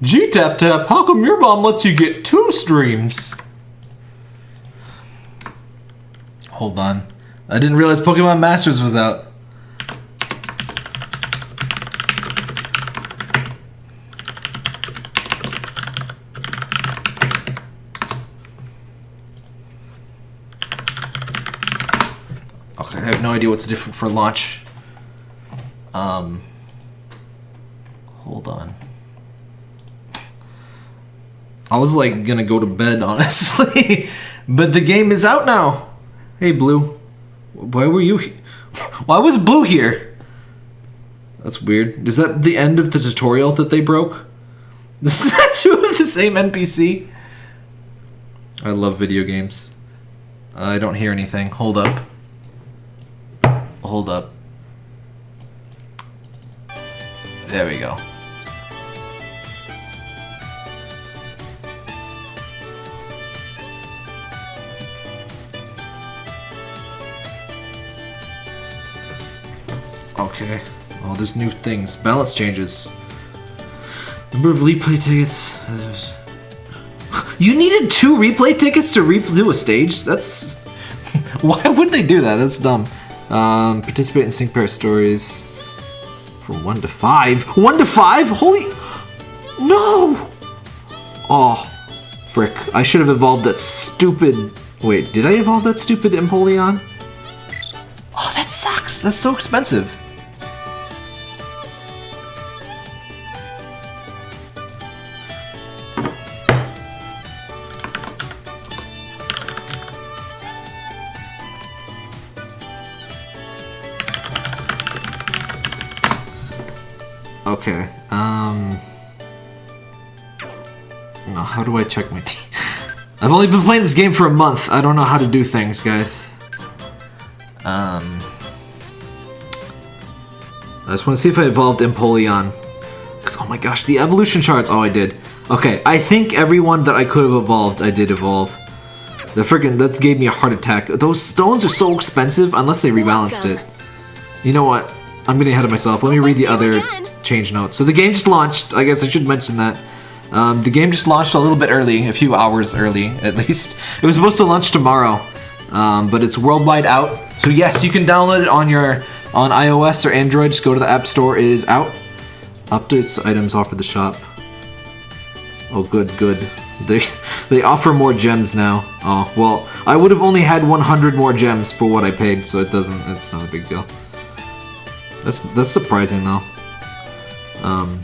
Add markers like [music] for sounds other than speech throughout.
G Tap Tap, how come your mom lets you get two streams? Hold on. I didn't realize Pokemon Masters was out. Okay, I have no idea what's different for launch. Um, hold on. I was like gonna go to bed, [laughs] honestly, but the game is out now. Hey, Blue, why were you? he- [laughs] Why was Blue here? That's weird. Is that the end of the tutorial that they broke? [laughs] The statue of the same NPC? I love video games. I don't hear anything. Hold up. Hold up. There we go. Okay. Oh, there's new things. Balance changes. Number of replay tickets. You needed two replay tickets to redo a stage? That's. [laughs] Why would they do that? That's dumb. Um, participate in sync pair stories. From one to five. One to five? Holy. [gasps] No! Oh, frick. I should have evolved that stupid. Wait, did I evolve that stupid Empoleon? Oh, that sucks. That's so expensive. I've only been playing this game for a month. I don't know how to do things, guys. Um. I just want to see if I evolved Empoleon. Because, oh my gosh, the evolution charts. Oh, I did. Okay, I think everyone that I could have evolved, I did evolve. The freaking that gave me a heart attack. Those stones are so expensive unless they rebalanced it. You know what? I'm getting ahead of myself. Let me read the other change notes. So the game just launched. I guess I should mention that. Um, the game just launched a little bit early, a few hours early [laughs] at least. It was supposed to launch tomorrow, um, but it's worldwide out. So yes, you can download it on your on iOS or Android. Just go to the App Store. It is out. Updates items offer the shop. Oh, good, good. They [laughs] they offer more gems now. Oh well, I would have only had 100 more gems for what I paid, so it doesn't. It's not a big deal. That's that's surprising though. Um,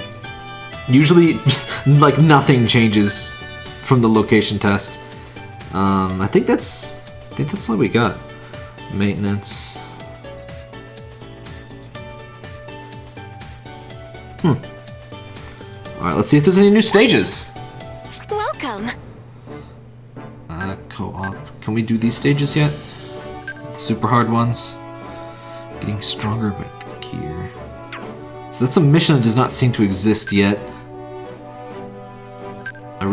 usually, [laughs] like nothing changes from the location test. Um, I think that's I think that's all we got. Maintenance. Hmm. All right, let's see if there's any new stages. Welcome. Uh, co-op. Can we do these stages yet? Super hard ones. Getting stronger but gear. So that's a mission that does not seem to exist yet.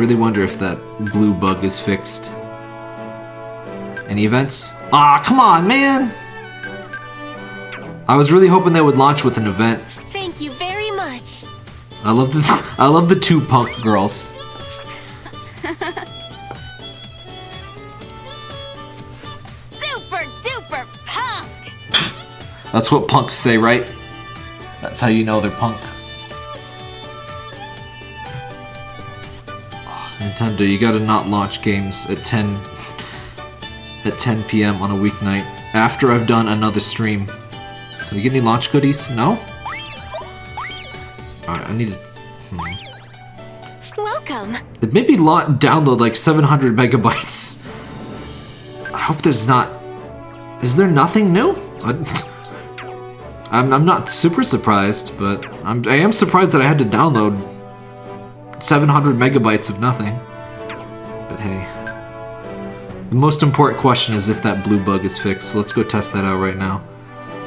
I really wonder if that blue bug is fixed. Any events? Ah, come on, man! I was really hoping they would launch with an event. Thank you very much. I love the [laughs] I love the two punk girls. Super duper punk. That's what punks say, right? That's how you know they're punk. Nintendo, you gotta not launch games at 10 at 10 p.m. on a weeknight after I've done another stream. Can we get any launch goodies? No? Alright, I need to Welcome. Hmm. It made me lot download like 700 megabytes. I hope there's not. Is there nothing new? I, [laughs] I'm, I'm not super surprised, but I'm, I am surprised that I had to download 700 megabytes of nothing. But hey. The most important question is if that blue bug is fixed, so let's go test that out right now.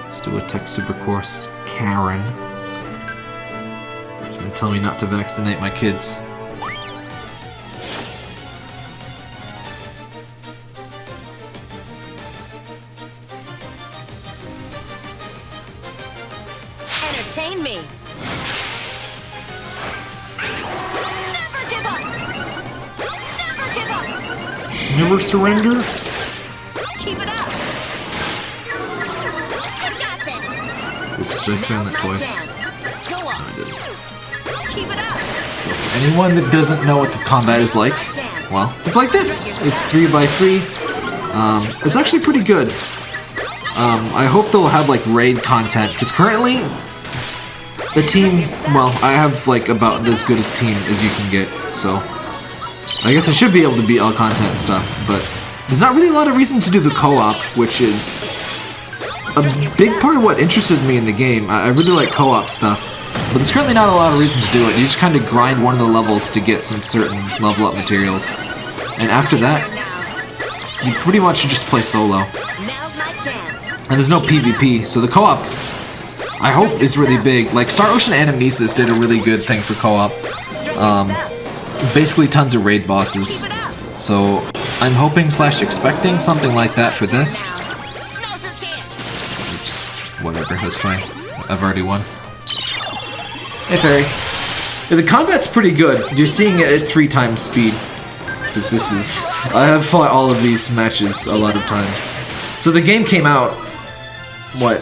Let's do a tech super course. Karen. It's gonna tell me not to vaccinate my kids. Surrender. Keep it up. I got this. Oops, did I spam Now's that my twice? chance. Go I didn't. Keep it up. So for anyone that doesn't know what the combat is like, well, it's like this. It's three by three. Um, it's actually pretty good. Um, I hope they'll have like raid content because currently the team, well, I have like about as good as team as you can get. So I guess I should be able to beat all content and stuff, but there's not really a lot of reason to do the co-op, which is a big part of what interested me in the game. I really like co-op stuff, but there's currently not a lot of reason to do it. You just kind of grind one of the levels to get some certain level up materials, and after that, you pretty much just play solo. Now's my chance. And there's no PvP, so the co-op, I hope, is really big. Like Star Ocean Anamnesis did a really good thing for co-op. Um. Basically, tons of raid bosses. Keep it up. So I'm hoping slash expecting something like that for this. Now's your chance. Oops, whatever, that's fine. I've already won. Hey, Fairy. Yeah, the combat's pretty good. You're seeing it at three times speed. Because this is... I have fought all of these matches a lot of times. So the game came out, what,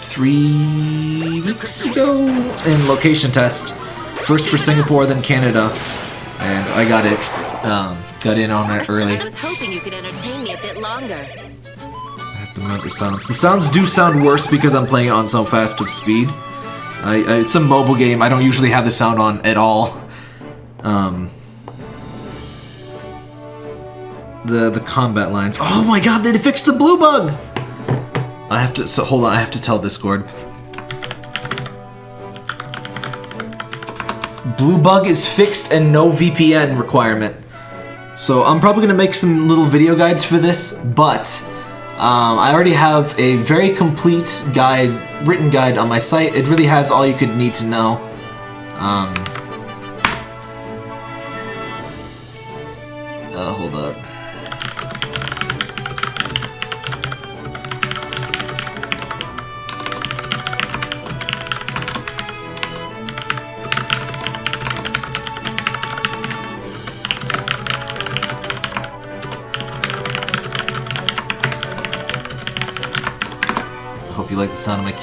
three weeks ago? In location test. First for Singapore, then Canada. And I got it, um, got in on it early. I was hoping you could entertain me a bit longer. I have to mute the sounds. The sounds do sound worse because I'm playing it on so fast of speed. I, I, it's a mobile game. I don't usually have the sound on at all. Um, the the combat lines. Oh my god! They fixed the blue bug. I have to. So hold on. I have to tell Discord. Blue bug is fixed and no VPN requirement. So I'm probably gonna make some little video guides for this, but um, I already have a very complete guide, written guide on my site. It really has all you could need to know. Um,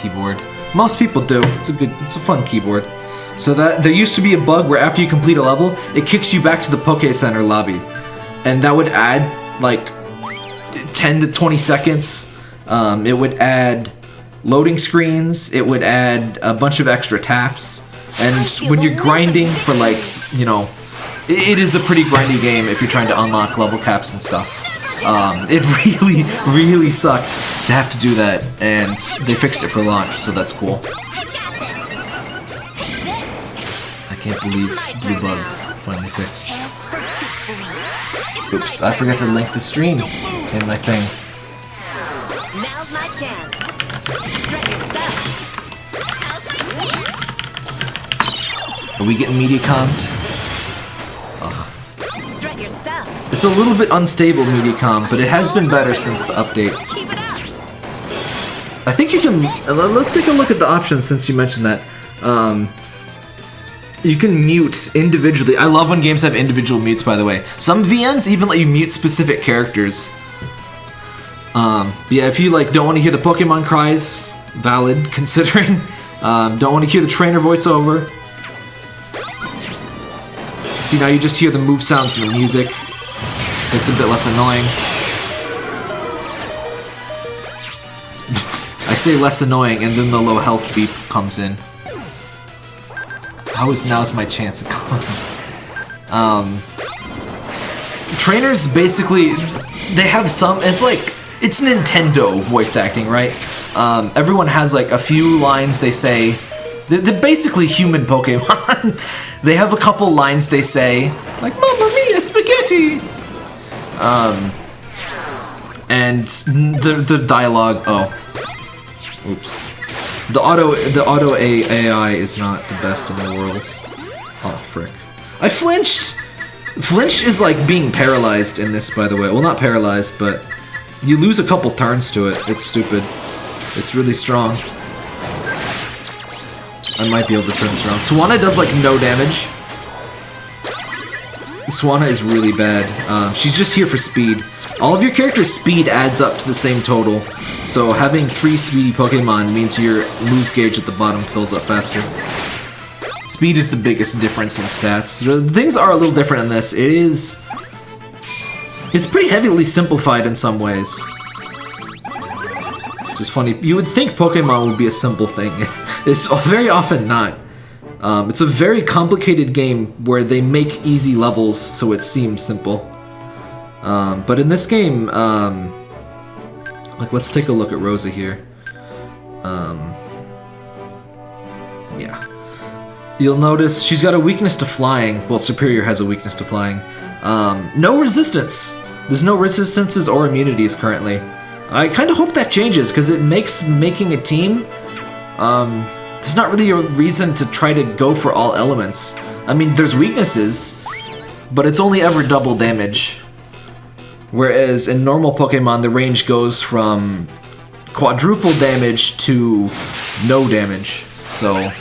keyboard. Most people do. It's a good, it's a fun keyboard. So that there used to be a bug where after you complete a level, it kicks you back to the Poke Center lobby, and that would add like 10 to 20 seconds. Um, it would add loading screens. It would add a bunch of extra taps. And when you're grinding for like, you know, it, it is a pretty grindy game if you're trying to unlock level caps and stuff. Um, it [laughs] really, really sucked to have to do that, and they fixed it for launch, so that's cool. I can't believe Blue Bug finally fixed. Chance for victory. Oops, I forgot to link the stream in my thing. Now's my chance. Strut your stuff. Now's my chance. Are we getting media comped? It's a little bit unstable Mediacom, but it has been better since the update. I think you can. Let's take a look at the options since you mentioned that. Um, you can mute individually. I love when games have individual mutes, by the way. Some VNs even let you mute specific characters. Um, yeah, if you like don't want to hear the Pokemon cries, valid [laughs] considering. Um, don't want to hear the trainer voiceover. See now you just hear the move sounds and the music. It's a bit less annoying. I say less annoying, and then the low health beep comes in. How is now's my chance? To [laughs] come? um, trainers basically they have some. It's like it's Nintendo voice acting, right? Um, everyone has like a few lines they say. They're, they're basically human Pokemon. [laughs] they have a couple lines they say, like "Mamma mia, spaghetti." Um, and the the dialogue. Oh, Oops. The auto the auto AI is not the best in the world. Oh frick. I flinched! Flinch is like being paralyzed in this by the way. Well not paralyzed, but you lose a couple turns to it. It's stupid. It's really strong. I might be able to turn this around. Swanna does like no damage. Swanna is really bad. Um, she's just here for speed. All of your characters' speed adds up to the same total, so having three speedy Pokemon means your move gauge at the bottom fills up faster. Speed is the biggest difference in stats. Things are a little different in this. It is... It's pretty heavily simplified in some ways. Which is funny. You would think Pokemon would be a simple thing. [laughs] It's very often not. Um, it's a very complicated game where they make easy levels so it seems simple. Um, but in this game, um, like let's take a look at Rosa here. Um, yeah. You'll notice she's got a weakness to flying. Well, Serperior has a weakness to flying. Um, no resistance. There's no resistances or immunities currently. I kind of hope that changes because it makes making a team um, there's not really a reason to try to go for all elements. I mean, there's weaknesses, but it's only ever double damage. Whereas in normal Pokemon, the range goes from quadruple damage to no damage. So,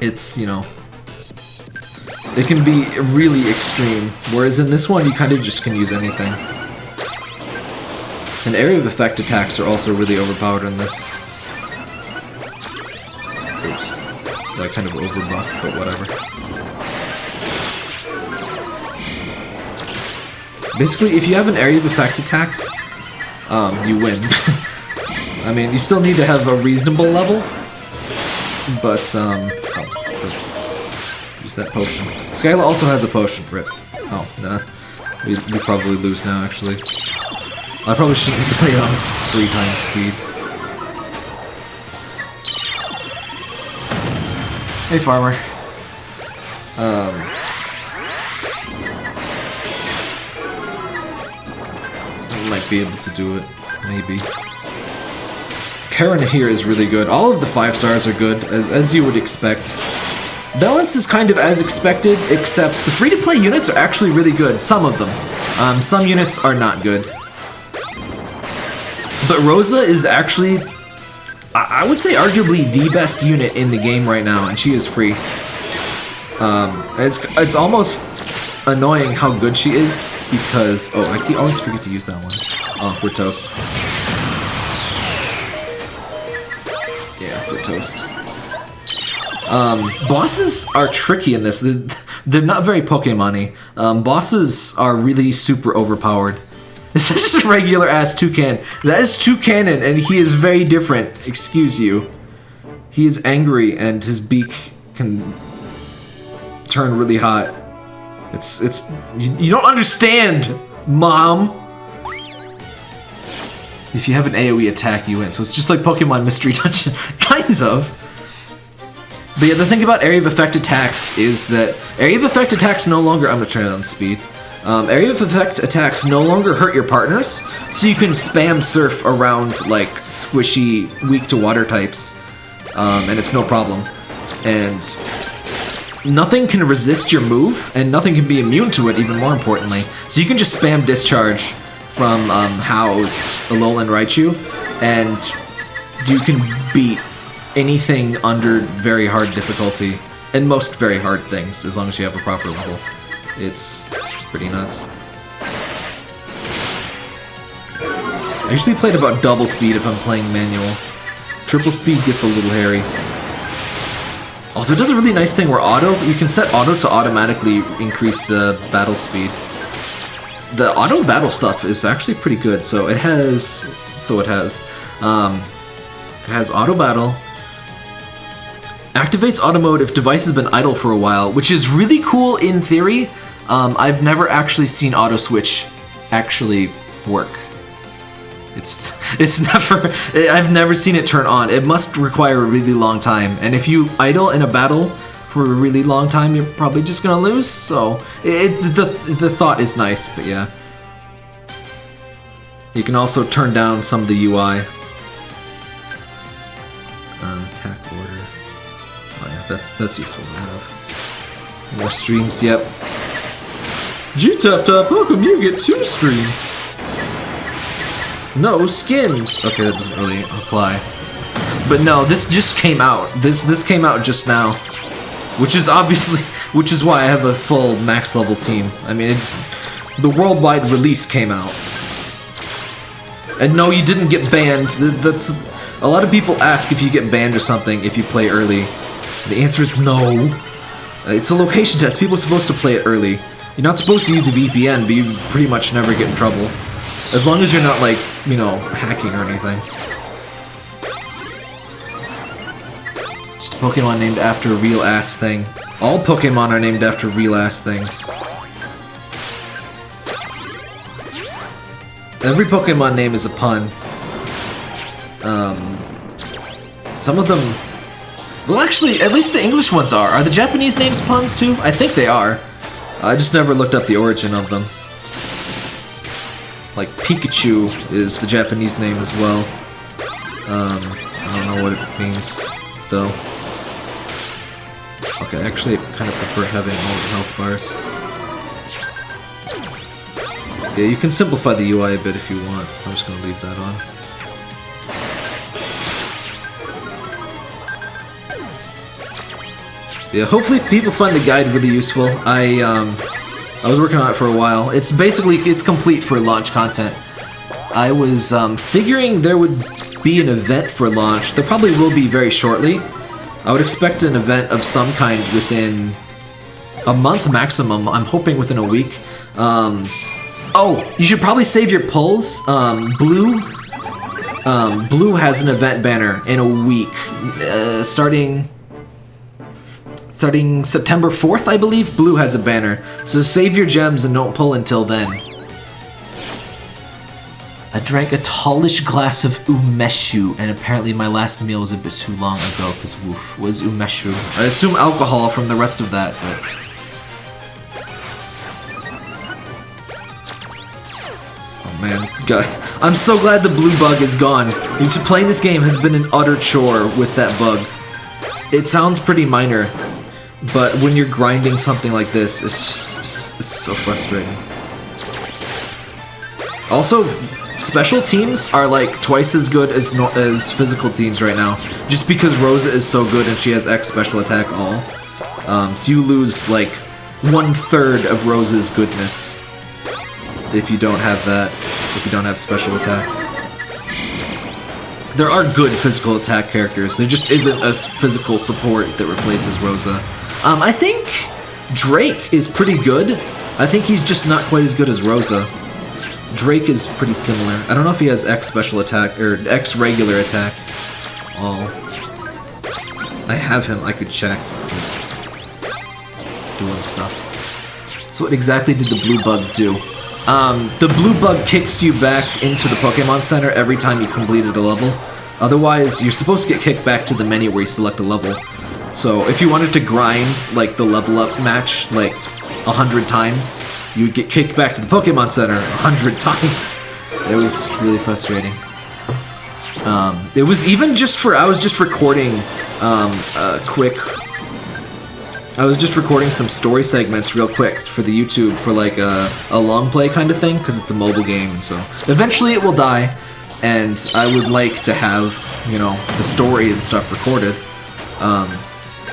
it's, you know, it can be really extreme. Whereas in this one, you kind of just can use anything. And area of effect attacks are also really overpowered in this. Oops. That kind of overbuff, but whatever. Basically, if you have an area of effect attack, um, you win. [laughs] I mean, you still need to have a reasonable level, but, um, oh, use that potion. Skyla also has a potion, rip. Oh, nah. We, we probably lose now, actually. I probably shouldn't [laughs] play on three times speed. Hey, farmer. Um. I might be able to do it, maybe. Karen here is really good. All of the five stars are good, as, as you would expect. Balance is kind of as expected, except the free-to-play units are actually really good. Some of them. Um, some units are not good. But Rosa is actually, I, I would say, arguably the best unit in the game right now, and she is free. Um, it's it's almost annoying how good she is because oh, I keep, always forget to use that one. Oh, we're toast. Yeah, we're toast. Um, bosses are tricky in this. They're, they're not very Pokemon-y. Um, bosses are really super overpowered. This is just a [laughs] regular ass toucan. That is Toucannon, and he is very different. Excuse you. He is angry, and his beak can turn really hot. It's it's you, you don't understand, mom. If you have an AoE attack, you win. So it's just like Pokemon Mystery [laughs] Dungeon, kinds of. But yeah, the thing about area of effect attacks is that area of effect attacks no longer. I'm gonna turn it on speed. Um, area of effect attacks no longer hurt your partners, so you can spam surf around like squishy, weak to water types, um, and it's no problem. And nothing can resist your move, and nothing can be immune to it, even more importantly. So you can just spam discharge from um, Hau's, Alolan Raichu, and you can beat anything under very hard difficulty, and most very hard things, as long as you have a proper level. It's pretty nuts. I usually play at about double speed if I'm playing manual. Triple speed gets a little hairy. Also, it does a really nice thing where auto, you can set auto to automatically increase the battle speed. The auto battle stuff is actually pretty good, so it has, so it has, um, it has auto battle, activates auto mode if device has been idle for a while, which is really cool in theory. Um, I've never actually seen auto switch actually work. It's [laughs] it's never [laughs] I've never seen it turn on. It must require a really long time, and if you idle in a battle for a really long time, you're probably just gonna lose. So it, the the thought is nice, but yeah. You can also turn down some of the UI. Uh, attack order. Oh yeah, that's that's useful to have. More streams, yep. G-Tap-Tap, uh, welcome, you get two streams. No skins. Okay, that doesn't really apply. But no, this just came out. This this came out just now, which is obviously [laughs] which is why I have a full max level team. I mean, it, the worldwide release came out. And no, you didn't get banned. That's a lot of people ask if you get banned or something if you play early. The answer is no. It's a location test. People are supposed to play it early. You're not supposed to use a VPN, but you pretty much never get in trouble. As long as you're not like, you know, hacking or anything. Just a Pokemon named after a real ass thing. All Pokemon are named after real ass things. Every Pokemon name is a pun. Um, some of them. Well, actually, at least the English ones are. Are the Japanese names puns too? I think they are. I just never looked up the origin of them. Like Pikachu is the Japanese name as well. Um, I don't know what it means though. Okay, actually, I kind of prefer having all the health bars. Yeah, you can simplify the UI a bit if you want. I'm just gonna leave that on. Yeah, hopefully people find the guide really useful. I um, I was working on it for a while. It's basically it's complete for launch content. I was um, figuring there would be an event for launch. There probably will be very shortly. I would expect an event of some kind within a month maximum. I'm hoping within a week. Um, oh, you should probably save your pulls. Um, Blue, um, Blue has an event banner in a week, uh, starting starting September 4th, I believe. Blue has a banner, so save your gems and don't pull until then. I drank a tallish glass of umeshu, and apparently my last meal was a bit too long ago, because woof, was umeshu. I assume alcohol from the rest of that, but... Oh man, guys, I'm so glad the blue bug is gone. Playing this game has been an utter chore with that bug. It sounds pretty minor, but when you're grinding something like this, it's, just, it's so frustrating. Also, special teams are like twice as good as no as physical teams right now, just because Rosa is so good and she has X special attack all. Um, so you lose like one third of Rosa's goodness if you don't have that. If you don't have special attack. There are good physical attack characters. There just isn't a physical support that replaces Rosa. Um, I think Drake is pretty good. I think he's just not quite as good as Rosa. Drake is pretty similar. I don't know if he has X special attack or X regular attack. All. I have him. I could check. Doing stuff. So what exactly did the blue bug do? Um, the blue bug kicks you back into the Pokemon Center every time you completed a level. Otherwise, you're supposed to get kicked back to the menu where you select a level. So if you wanted to grind like the level up match like a hundred times, you would get kicked back to the Pokemon Center a hundred [laughs] times. It was really frustrating. Um, it was even just for I was just recording um, a quick I was just recording some story segments real quick for the YouTube for like a, a long play kind of thing because it's a mobile game and so eventually it will die and I would like to have you know the story and stuff recorded um,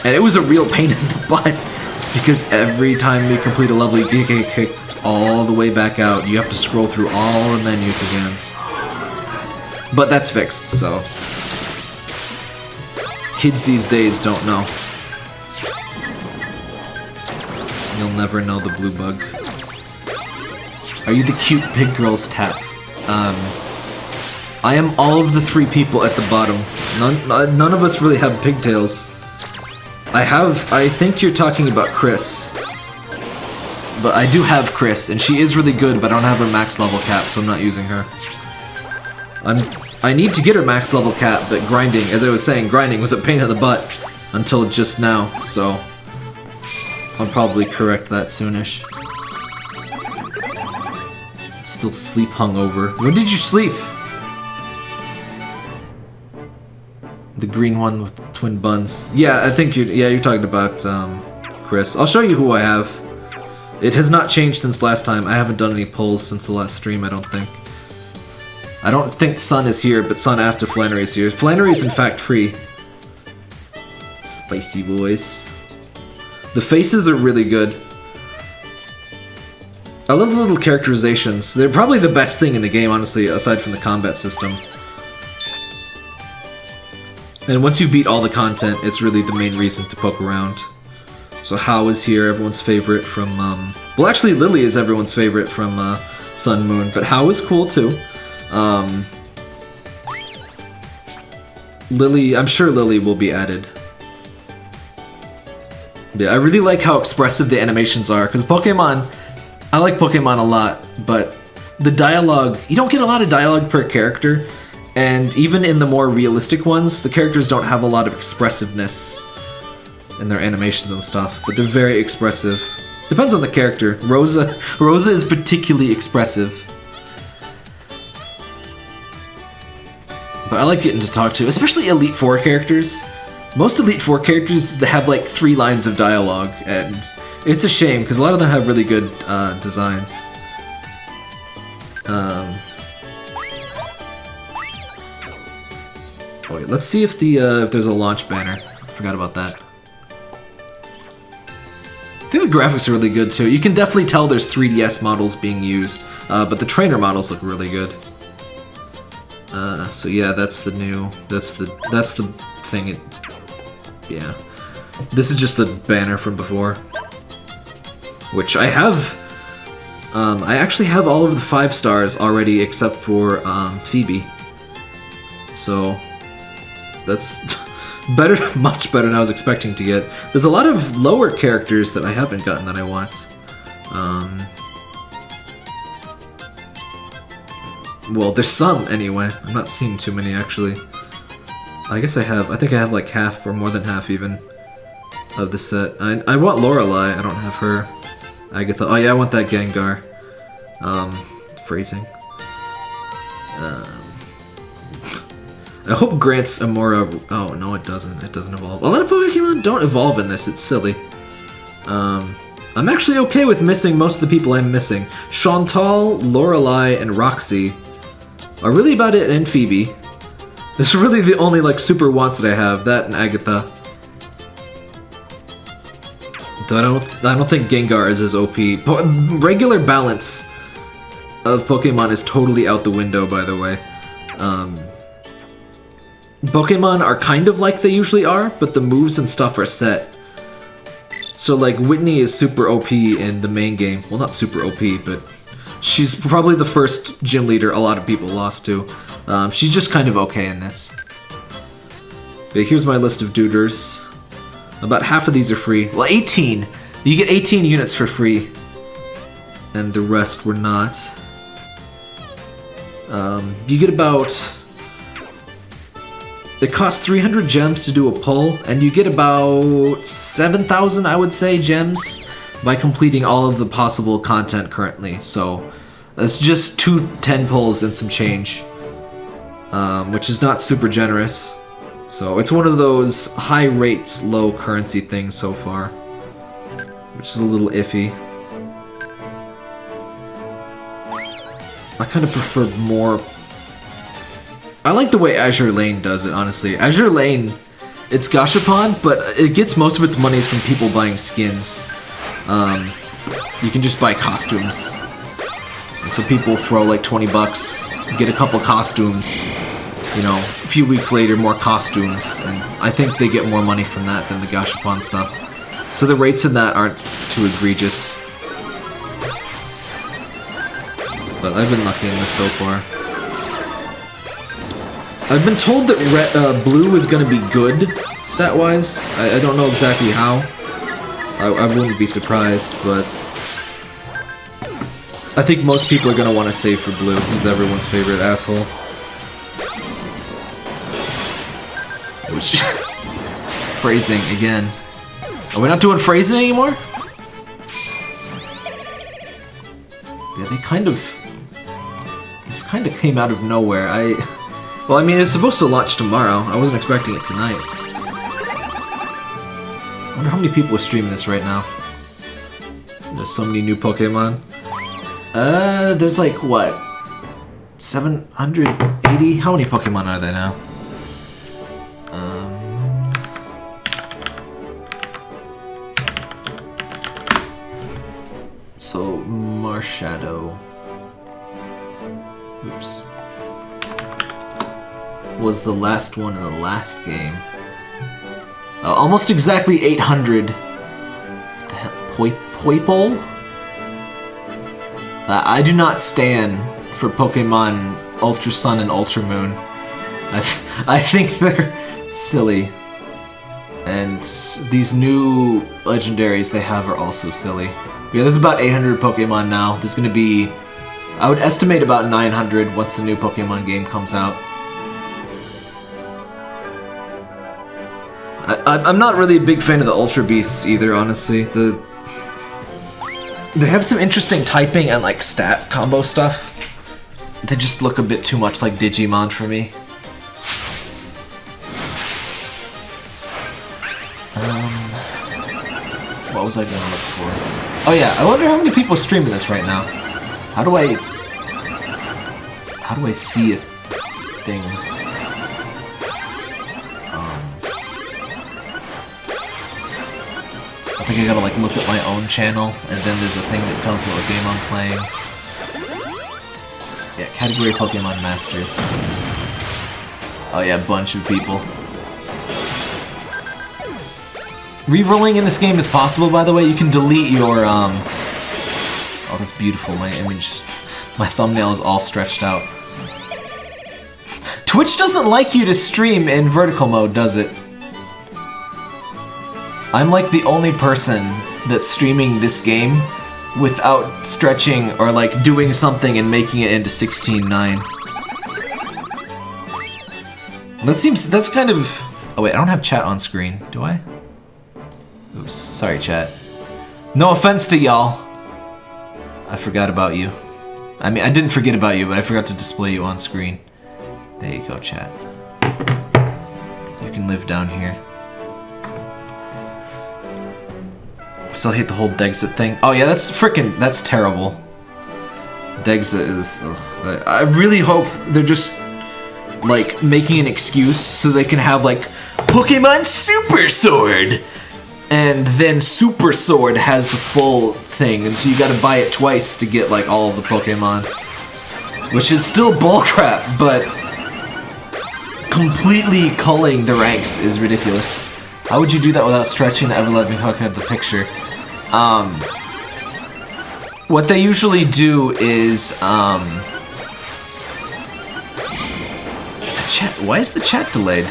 and it was a real pain in the [laughs] butt because every time you complete a level you get kicked all the way back out you have to scroll through all the menus again but that's fixed so kids these days don't know You'll never know the blue bug. Are you the cute pig girl's tap? Um, I am all of the three people at the bottom. None, uh, none of us really have pigtails. I have, I think you're talking about Chris. But I do have Chris, and she is really good, but I don't have her max level cap, so I'm not using her. I'm, I need to get her max level cap, but grinding, as I was saying, grinding was a pain in the butt until just now, so I'll probably correct that soonish. Still sleep hungover. When did you sleep? The green one with twin buns. Yeah, I think you're. Yeah, you're talking about um, Chris. I'll show you who I have. It has not changed since last time. I haven't done any polls since the last stream. I don't think. I don't think Sun is here, but Sun asked if Flannery is here. Flannery is in fact free. Spicy boys. The faces are really good. I love the little characterizations. They're probably the best thing in the game, honestly, aside from the combat system. And once you beat all the content, it's really the main reason to poke around. So Hau is here, everyone's favorite from, um... Well, actually, Lily is everyone's favorite from uh, Sun Moon, but Hau is cool too. Um... Lily, I'm sure Lily will be added. Yeah, I really like how expressive the animations are, because Pokemon, I like Pokemon a lot, but the dialogue, you don't get a lot of dialogue per character, and even in the more realistic ones, the characters don't have a lot of expressiveness in their animations and stuff, but they're very expressive. Depends on the character. Rosa, [laughs] Rosa is particularly expressive. But I like getting to talk to, especially Elite Four characters. Most Elite Four characters have like three lines of dialogue, and it's a shame because a lot of them have really good uh, designs. Um, wait, let's see if the uh, if there's a launch banner. I forgot about that. I think the graphics are really good too. You can definitely tell there's 3DS models being used, uh, but the trainer models look really good. Uh, so yeah, that's the new. That's the that's the thing. It, yeah, this is just the banner from before, which I have. Um, I actually have all of the five stars already, except for um, Phoebe. So that's [laughs] better, [laughs] much better than I was expecting to get. There's a lot of lower characters that I haven't gotten that I want. Um, Well, there's some anyway. I'm not seeing too many actually. I guess I have. I think I have like half or more than half even of the set. I, I want Lorelei. I don't have her. Agatha. Oh yeah, I want that Gengar. Um, phrasing. Um, I hope Grant's Amaura. Oh no, it doesn't. It doesn't evolve. A lot of Pokemon don't evolve in this. It's silly. Um, I'm actually okay with missing most of the people I'm missing. Shauntal, Lorelei, and Roxie are really about it, and Phoebe. [laughs] This is really the only like super wants that I have. That and Agatha. Though I don't, I don't think Gengar is as OP. Po regular balance of Pokemon is totally out the window, by the way. Um, Pokemon are kind of like they usually are, but the moves and stuff are set. So like Whitney is super OP in the main game. Well, not super OP, but she's probably the first gym leader a lot of people lost to. Um, she's just kind of okay in this. But here's my list of duders. About half of these are free. Well, 18! You get 18 units for free. And the rest were not. Um, you get about... It costs 300 gems to do a pull, and you get about 7,000, I would say, gems by completing all of the possible content currently. So that's just two 10 pulls and some change, um, which is not super generous. So it's one of those high rates, low currency things so far, which is a little iffy. I kind of prefer more... I like the way Azur Lane does it, honestly. Azur Lane, it's Gashapon, but it gets most of its monies from people buying skins. Um, you can just buy costumes. And so people throw like 20 bucks, get a couple costumes, you know, a few weeks later, more costumes, and I think they get more money from that than the Gashapon stuff. So the rates in that aren't too egregious. But I've been lucky in this so far. I've been told that red, uh, blue is going to be good, stat-wise. I, I, don't know exactly how. I, I wouldn't be surprised, but... I think most people are going to want to save for blue. He's everyone's favorite asshole. Which... [laughs] phrasing, again. Are we not doing phrasing anymore? Yeah, they kind of... This kind of came out of nowhere. I... [laughs] Well, I mean, it's supposed to launch tomorrow. I wasn't expecting it tonight. I wonder how many people are streaming this right now. There's so many new Pokemon. Uh, there's like, what? 780? How many Pokemon are there now? Um... So Marshadow. Oops. Was the last one in the last game. Uh, almost exactly 800. What the hell? Poi Poipole? Uh, I do not stand for Pokemon Ultra Sun and Ultra Moon. I, th [laughs] I think they're silly. And these new legendaries they have are also silly. Yeah, there's about 800 Pokemon now. There's gonna be, I would estimate about 900 once the new Pokemon game comes out. I, I'm not really a big fan of the Ultra Beasts either, honestly. The They have some interesting typing and like stat combo stuff. They just look a bit too much like Digimon for me. Um, what was I gonna look for? Oh yeah, I wonder how many people are streaming this right now. How do I... How do I see a thing? I think I gotta like look at my own channel, and then there's a thing that tells me what game I'm playing. Yeah, category Pokemon Masters. Oh yeah, bunch of people. Rerolling in this game is possible, by the way. You can delete your, um... Oh, that's beautiful. My image, just... my thumbnail is all stretched out. Twitch doesn't like you to stream in vertical mode, does it? I'm like the only person that's streaming this game without stretching or like doing something and making it into 16.9. That seems, that's kind of... Oh wait, I don't have chat on screen, do I? Oops, sorry chat. No offense to y'all. I forgot about you. I mean, I didn't forget about you, but I forgot to display you on screen. There you go, chat. You can live down here. Still hate the whole Dexit thing. Oh yeah, that's freaking, that's terrible. Dexit is, ugh. I really hope they're just, like, making an excuse so they can have, like, Pokemon Super Sword! And then Super Sword has the full thing, and so you gotta buy it twice to get, like, all of the Pokemon. Which is still bullcrap, but completely culling the ranks is ridiculous. How would you do that without stretching the ever-loving hook of the picture? Um, what they usually do is, um, chat, why is the chat delayed?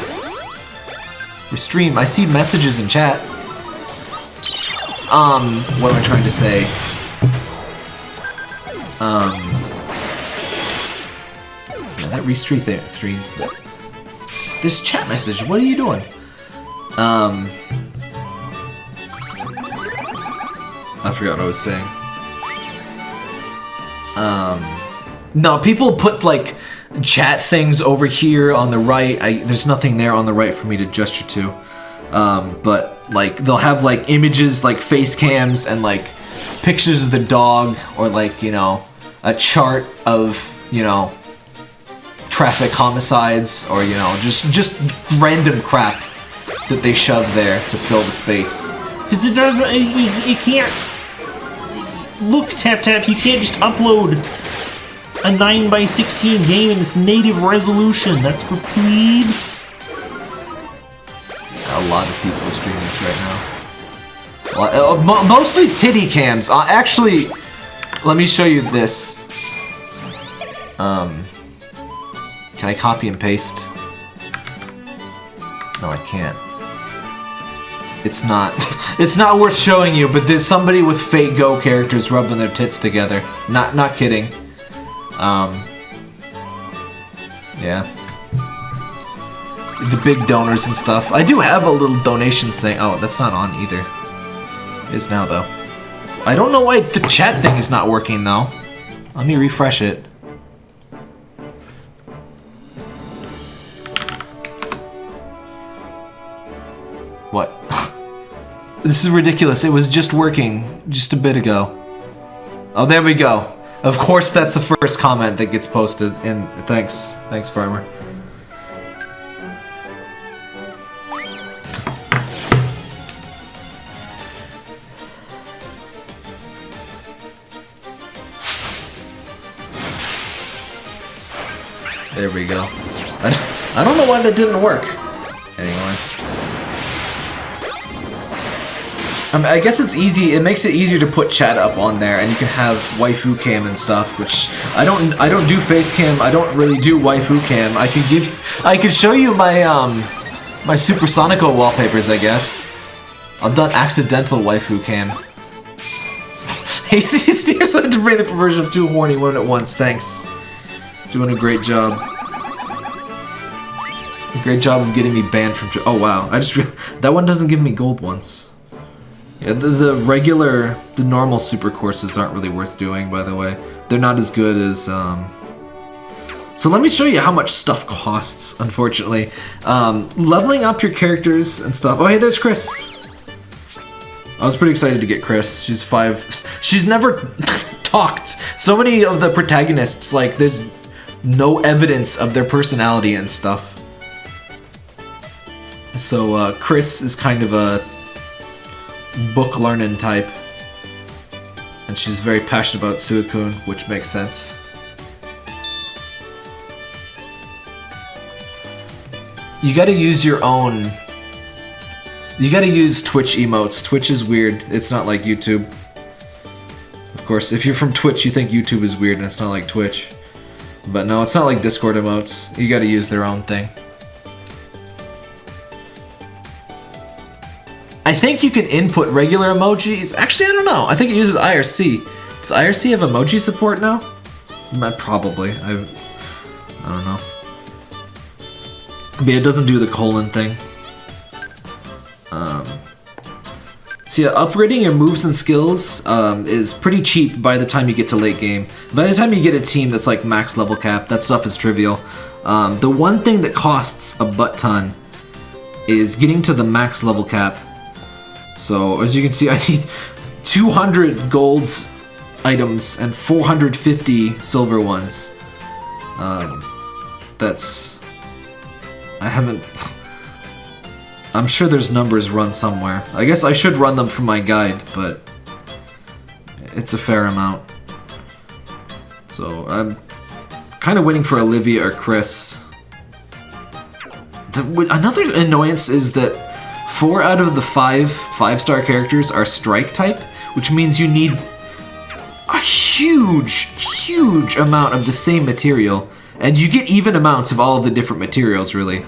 We stream, I see messages in chat. Um, what am I trying to say? Um, that restream there, three, this chat message, what are you doing? Um, I forgot what I was saying. Um, no, people put like chat things over here on the right. I, there's nothing there on the right for me to gesture to. Um, but like they'll have like images like face cams and like pictures of the dog or like, you know, a chart of, you know, traffic homicides or, you know, just just random crap that they shove there to fill the space. Because it doesn't. You, you can't. Look, Tap Tap, you can't just upload a 9x16 game in its native resolution. That's for plebes. A lot of people are streaming this right now. Uh, mostly titty cams. Uh, actually, let me show you this. Um, can I copy and paste? No, I can't. It's not. [laughs] it's not worth showing you, but there's somebody with fake Go characters rubbing their tits together. Not, not kidding. Um, yeah. The big donors and stuff. I do have a little donations thing. Oh, that's not on either. It is now, though. I don't know why the chat thing is not working, though. Let me refresh it. This is ridiculous. It was just working just a bit ago. Oh, there we go. Of course, that's the first comment that gets posted. And thanks, thanks, farmer. There we go. I don't know why that didn't work. Anyway. Um, I guess it's easy. It makes it easier to put chat up on there, and you can have waifu cam and stuff. Which I don't. I don't do face cam. I don't really do waifu cam. I could give. I could show you my um my Super Sonico wallpapers. I guess. I've done accidental waifu cam. [laughs] Hasty Steers wanted to bring the perversion of two horny women at once. Thanks. Doing a great job. Great job of getting me banned from. Oh wow! I just [laughs] that one doesn't give me gold once. Yeah, the, the regular, the normal super courses aren't really worth doing. By the way, they're not as good as. Um... So let me show you how much stuff costs. Unfortunately, um, leveling up your characters and stuff. Oh hey, there's Chris. I was pretty excited to get Chris. She's five. She's never [laughs] talked. So many of the protagonists, like, there's no evidence of their personality and stuff. So, uh, Chris is kind of a book learning type. And she's very passionate about Suicune, which makes sense. You gotta use your own you gotta use Twitch emotes. Twitch is weird. It's not like YouTube. Of course, if you're from Twitch, you think YouTube is weird and it's not like Twitch. But no, it's not like Discord emotes. You gotta use their own thing. I think you can input regular emojis. Actually, I don't know. I think it uses IRC. Does IRC have emoji support now? Probably. I, I don't know. But it doesn't do the colon thing. Um, so yeah, upgrading your moves and skills um, is pretty cheap by the time you get to late game. By the time you get a team that's like max level cap, that stuff is trivial. Um, the one thing that costs a butt ton is getting to the max level cap. So as you can see, [laughs] I need 200 gold items and 450 silver ones. Um, that's... I haven't... [laughs] I'm sure there's numbers run somewhere. I guess I should run them from my guide, but it's a fair amount. So I'm kind of waiting for Olivia or Chris. The, another annoyance is that four out of the five five-star characters are strike type, which means you need a huge, huge amount of the same material, and you get even amounts of all of the different materials, really.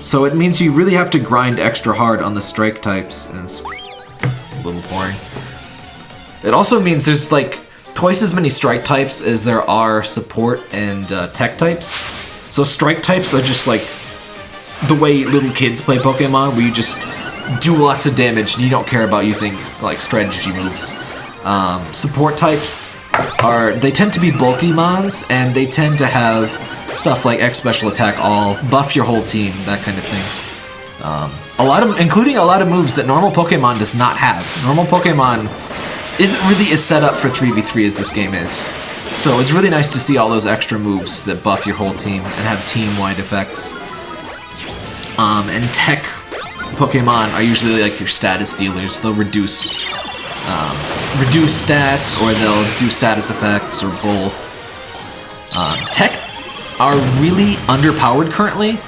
So it means you really have to grind extra hard on the strike types, and it's a little boring. It also means there's like twice as many strike types as there are support and uh, tech types. So strike types are just like the way little kids play Pokemon, where you just do lots of damage and you don't care about using like strategy moves. Um, support types are, they tend to be bulky mons, and they tend to have stuff like X Special Attack All, buff your whole team, that kind of thing. Um, a lot of, including a lot of moves that normal Pokemon does not have. Normal Pokemon isn't really as set up for 3v3 as this game is. So it's really nice to see all those extra moves that buff your whole team and have team-wide effects. Um, and tech Pokemon are usually like your status dealers. They'll reduce um, reduce stats, or they'll do status effects, or both. Um, tech are really underpowered currently,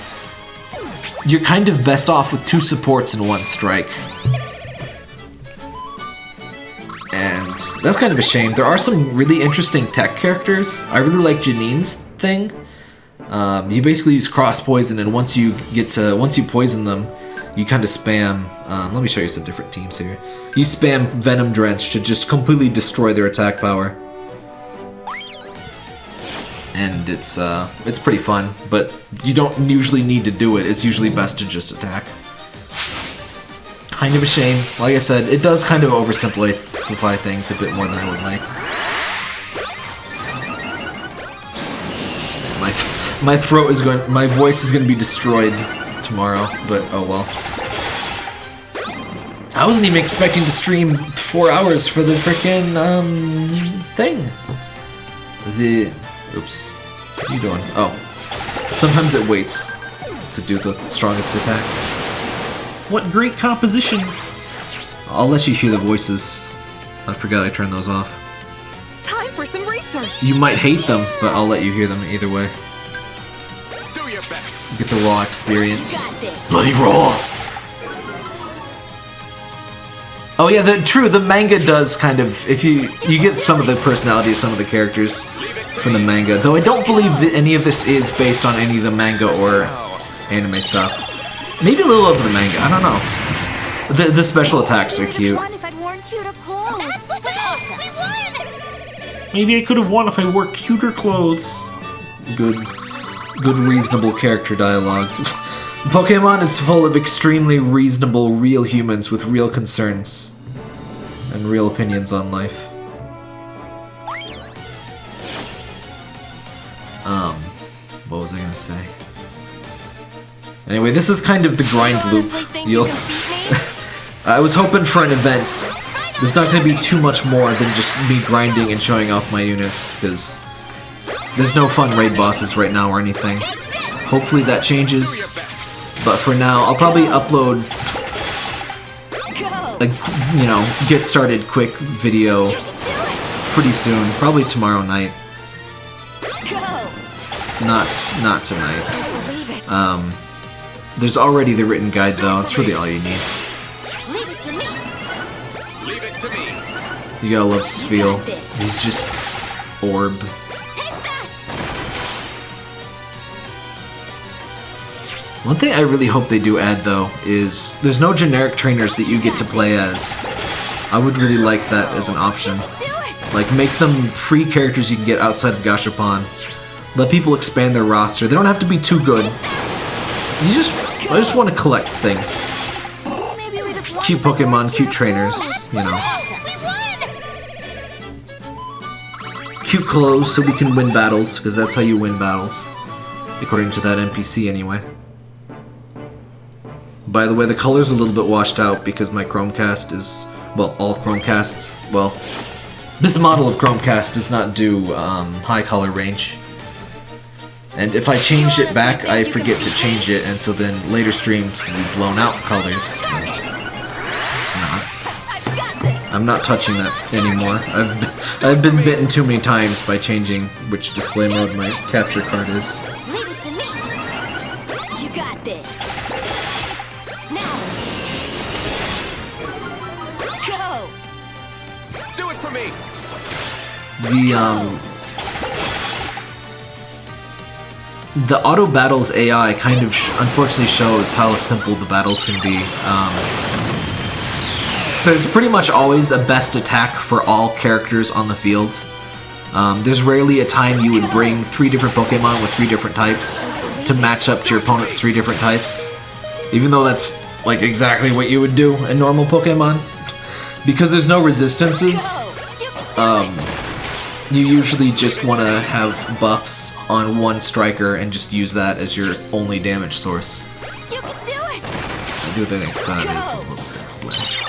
you're kind of best off with two supports and one strike. And that's kind of a shame. There are some really interesting tech characters. I really like Janine's thing. Um, you basically use cross poison, and once you get to once you poison them, you kind of spam. Um, let me show you some different teams here. You spam Venom Drench to just completely destroy their attack power and it's uh, it's pretty fun. But you don't usually need to do it. It's usually best to just attack. Kind of a shame. Like I said, it does kind of oversimplify things a bit more than I would like. My my throat is going, my voice is going to be destroyed tomorrow. But oh well. I wasn't even expecting to stream four hours for the freaking um thing. The Oops. What are you doing? Oh. Sometimes it waits to do the strongest attack. What great composition! I'll let you hear the voices. I forgot I turned those off. Time for some research. You might hate them, but I'll let you hear them either way. Get the raw experience. Bloody raw. Oh yeah, the true. The manga does kind of if you you get some of the personality of some of the characters from the manga. Though I don't believe that any of this is based on any of the manga or anime stuff. Maybe a little of the manga. I don't know. It's, the the special attacks are cute. Won if I'd worn cuter clothes. That's awesome. We won. Maybe I could have won if I wore cuter clothes. Good, good reasonable character dialogue. [laughs] Pokemon is full of extremely reasonable, real humans with real concerns and real opinions on life. Um, what was I gonna say? Anyway, this is kind of the grind loop. You'll. you can beat me? [laughs] I was hoping for an event. There's not to be too much more than just me grinding and showing off my units, because there's no fun raid bosses right now or anything. Hopefully that changes, but for now, I'll probably upload a, you know, get started quick video pretty soon, probably tomorrow night, not not tonight. Um, there's already the written guide though, it's really all you need. You gotta love this. He's just orb. One thing I really hope they do add though is there's no generic trainers that you get to play as. I would really like that as an option. Like make them free characters you can get outside of Gashapon. Let people expand their roster. They don't have to be too good. You just I just want to collect things. Cute Pokemon, cute trainers, you know. Cute clothes so we can win battles, because that's how you win battles. According to that NPC anyway. By the way, the color's a little bit washed out because my Chromecast is, well, all Chromecasts, well, this model of Chromecast does not do um, high color range. And if I change it back, I forget to change it, and so then later streams will be blown out colors. I'm not touching that anymore. I've I've been bitten too many times by changing which display mode my capture card is. The um the auto battles AI kind of sh- unfortunately shows how simple the battles can be. Um, there's pretty much always a best attack for all characters on the field. Um, there's rarely a time you would bring three different Pokemon with three different types to match up to your opponent's three different types. Even though that's like exactly what you would do in normal Pokemon. Because there's no resistances, um. You usually just want to have buffs on one striker and just use that as your only damage source. You can do it. I do think that is a little bit lame.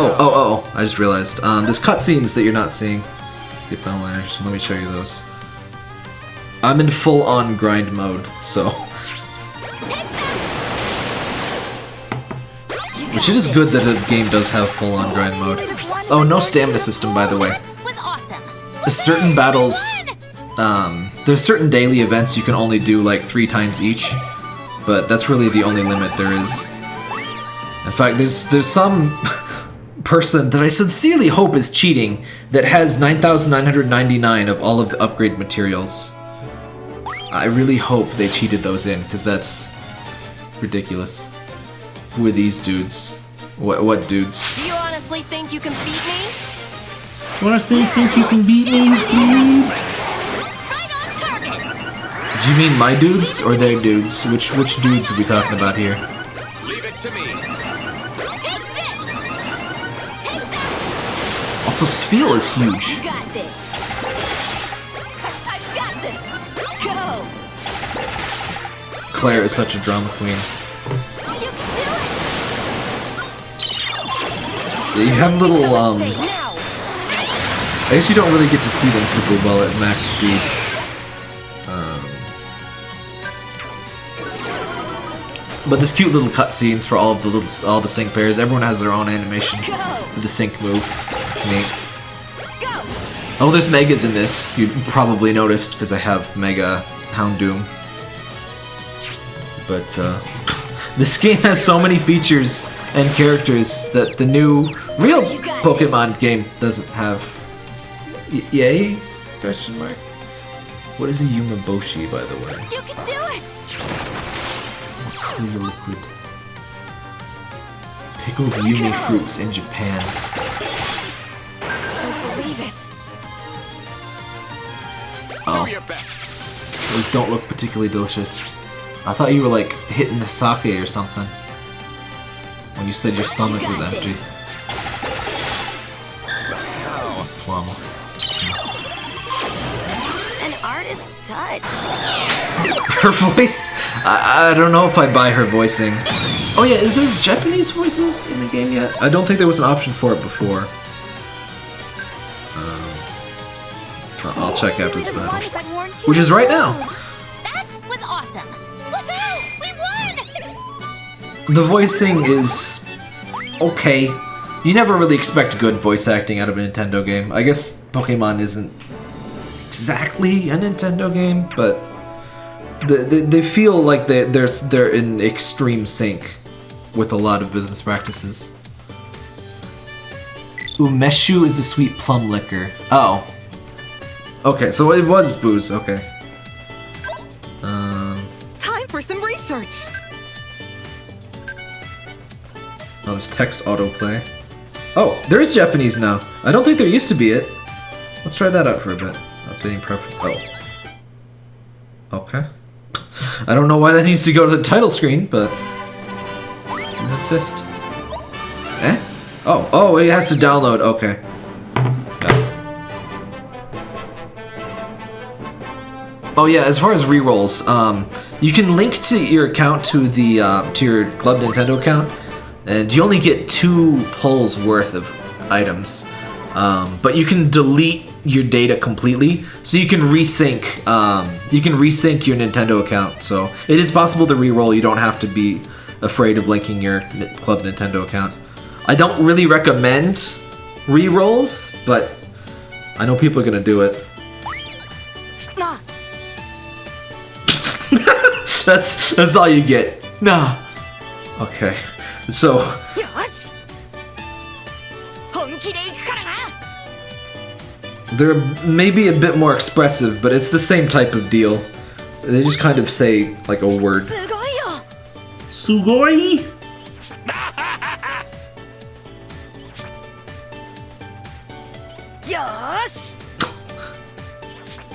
Oh, oh, oh, I just realized. Um, there's cutscenes that you're not seeing. Let's skip outliners. Let me show you those. I'm in full on grind mode, so. [laughs] Which it is good that a game does have full on grind mode. Oh, no stamina system, by the way. Certain battles um, there's certain daily events you can only do like three times each but that's really the only limit there is in fact there's there's some [laughs] person that i sincerely hope is cheating that has 9999 of all of the upgrade materials i really hope they cheated those in because that's ridiculous who are these dudes what what dudes Do you honestly think you can beat me? You honestly, think you can beat me, dude? Right do you mean my dudes or their dudes which which dudes are we talking about here Leave it to me. Take this. Take that. Also, Sfeel is huge. You got this. I've got this. Go. Claire is such a drama queen. You have little, um, I guess you don't really get to see them super well at max speed. Um, but there's cute little cutscenes for all of the little, all the sync pairs. Everyone has their own animation for the sync move. It's neat. Oh, there's Megas in this. You probably noticed because I have Mega Houndoom. But uh, [laughs] this game has so many features and characters that the new real You got Pokemon game doesn't have. Y- yay? Question mark. What is a umeboshi, by the way? You can do it! Clear liquid. Pickled Yumi fruits in Japan. Don't believe it. Oh. Do your best. Those don't look particularly delicious. I thought you were like hitting the sake or something. When you said your stomach You was empty. this. Plum. An artist's touch. Her [laughs] voice? I, I don't know if I buy her voicing. Oh yeah, is there Japanese voices in the game yet? I don't think there was an option for it before. Um, I'll- check after this the battle. ones that warned you Which is right now. The voicing is okay. You never really expect good voice acting out of a Nintendo game. I guess Pokemon isn't exactly a Nintendo game, but they, they, they feel like they, they're, they're in extreme sync with a lot of business practices. Umeshu is the sweet plum liquor. Oh. Okay, so it was booze, okay. There's text autoplay. Oh, there is Japanese now. I don't think there used to be it. Let's try that out for a bit. Updating preference. Oh. Okay. [laughs] I don't know why that needs to go to the title screen, but. Insist. Eh? Oh, oh, it has to download. Okay. Oh yeah, as far as rerolls, um, you can link to your account to the uh, to your Club Nintendo account, and you only get two pulls worth of items. Um, but you can delete your data completely, so you can resync. Um, you can resync your Nintendo account. So it is possible to reroll. You don't have to be afraid of linking your Club Nintendo account. I don't really recommend rerolls, but I know people are gonna do it. Nah, [laughs] That's that's all you get. Nah. Okay. So. They're maybe a bit more expressive, but it's the same type of deal. They just kind of say, like, a word. Sugoi? [laughs]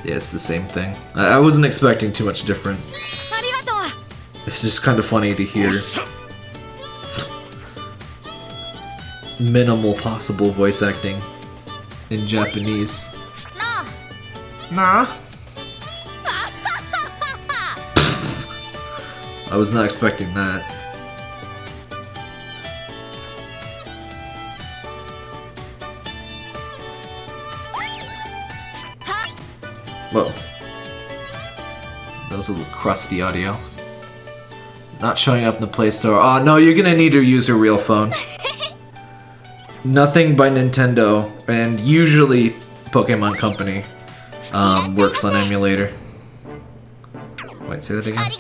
yeah, it's the same thing. I, I wasn't expecting too much different. It's just kind of funny to hear. Minimal possible voice acting in Japanese. なあ Nah. I was not expecting that. Whoa. That was a little crusty audio. Not showing up in the Play Store. Oh no, you're gonna need to use your real phone. [laughs] nothing by Nintendo, and usually Pokemon Company um, works on emulator. Wait, say that again.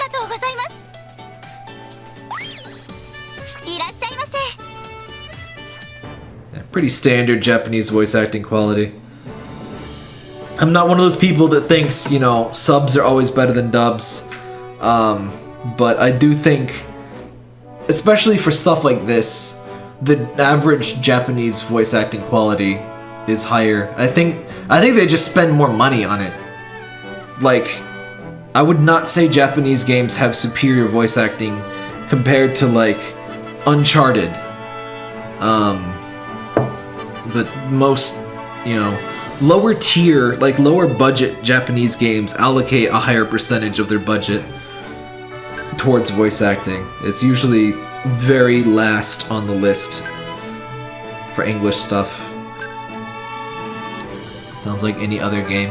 Yeah, pretty standard Japanese voice acting quality. I'm not one of those people that thinks, you know, subs are always better than dubs. Um, but I do think, especially for stuff like this, the average Japanese voice acting quality is higher. I think I think they just spend more money on it. Like I would not say Japanese games have superior voice acting compared to like Uncharted. Um but most, you know, lower tier, like lower budget Japanese games allocate a higher percentage of their budget towards voice acting. It's usually very last on the list for English stuff. Sounds like any other game.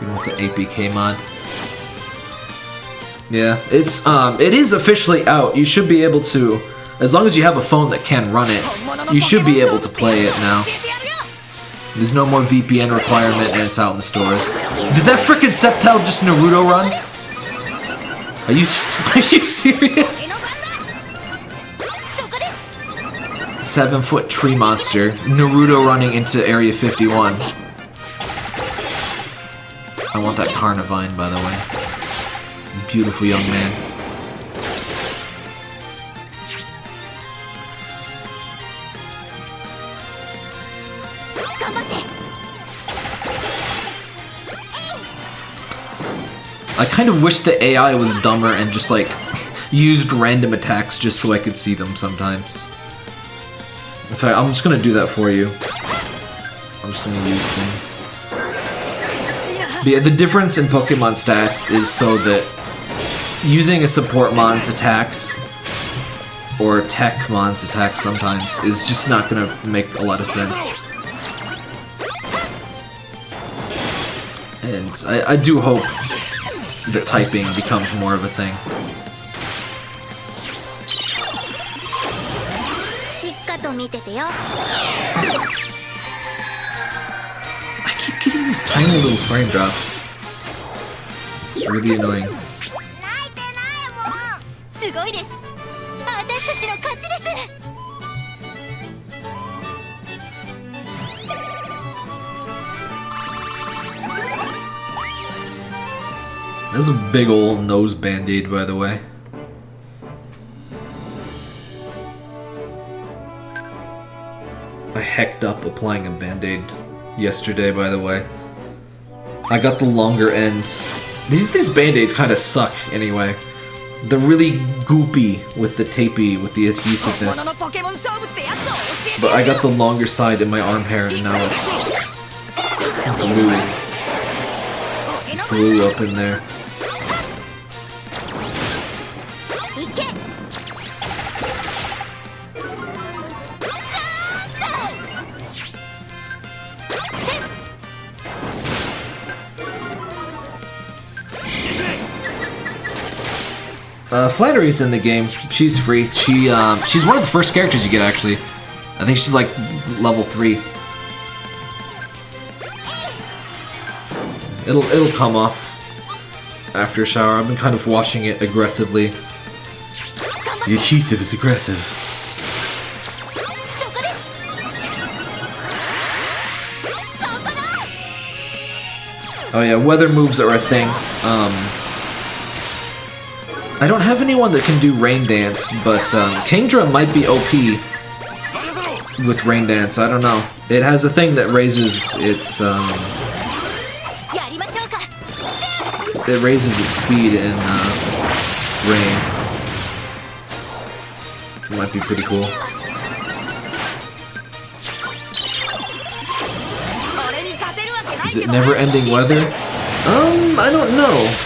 Even with the APK mod. Yeah, it's um, it is officially out. You should be able to, as long as you have a phone that can run it, you should be able to play it now. There's no more VPN requirement and it's out in the stores. Did that frickin' Sceptile just Naruto run? Are you, [laughs] are you serious? seven foot tree monster. Naruto running into Area 51. I want that Carnivine, by the way. Beautiful young man. I kind of wish the AI was dumber and just like [laughs] used random attacks just so I could see them sometimes. In fact, I'm just gonna do that for you. I'm just gonna use things. But yeah, the difference in Pokemon stats is so that using a support mon's attacks or tech mon's attacks sometimes is just not gonna make a lot of sense. And I, I do hope that typing becomes more of a thing. 見ててよ I keep getting these tiny little frame drops. It's really annoying. 泣いてないもんすごいです私たちの勝ちです This is a big old nose band-aid, by the way. I hecked up applying a band-aid yesterday, by the way. I got the longer end. These, these band-aids kind of suck, anyway. They're really goopy with the tapey, with the adhesiveness. But I got the longer side in my arm hair, and now it's blue. Blue up in there. Uh, Flannery's in the game. She's free. She um, she's one of the first characters you get actually. I think she's like level three. It'll it'll come off after a shower. I've been kind of watching it aggressively. The adhesive is aggressive. Oh yeah, weather moves are a thing. Um, I don't have anyone that can do Rain Dance, but um, Kingdra might be OP with Rain Dance. I don't know. It has a thing that raises its um, it raises its speed in uh, rain. Might be pretty cool. Is it never-ending weather? Um, I don't know.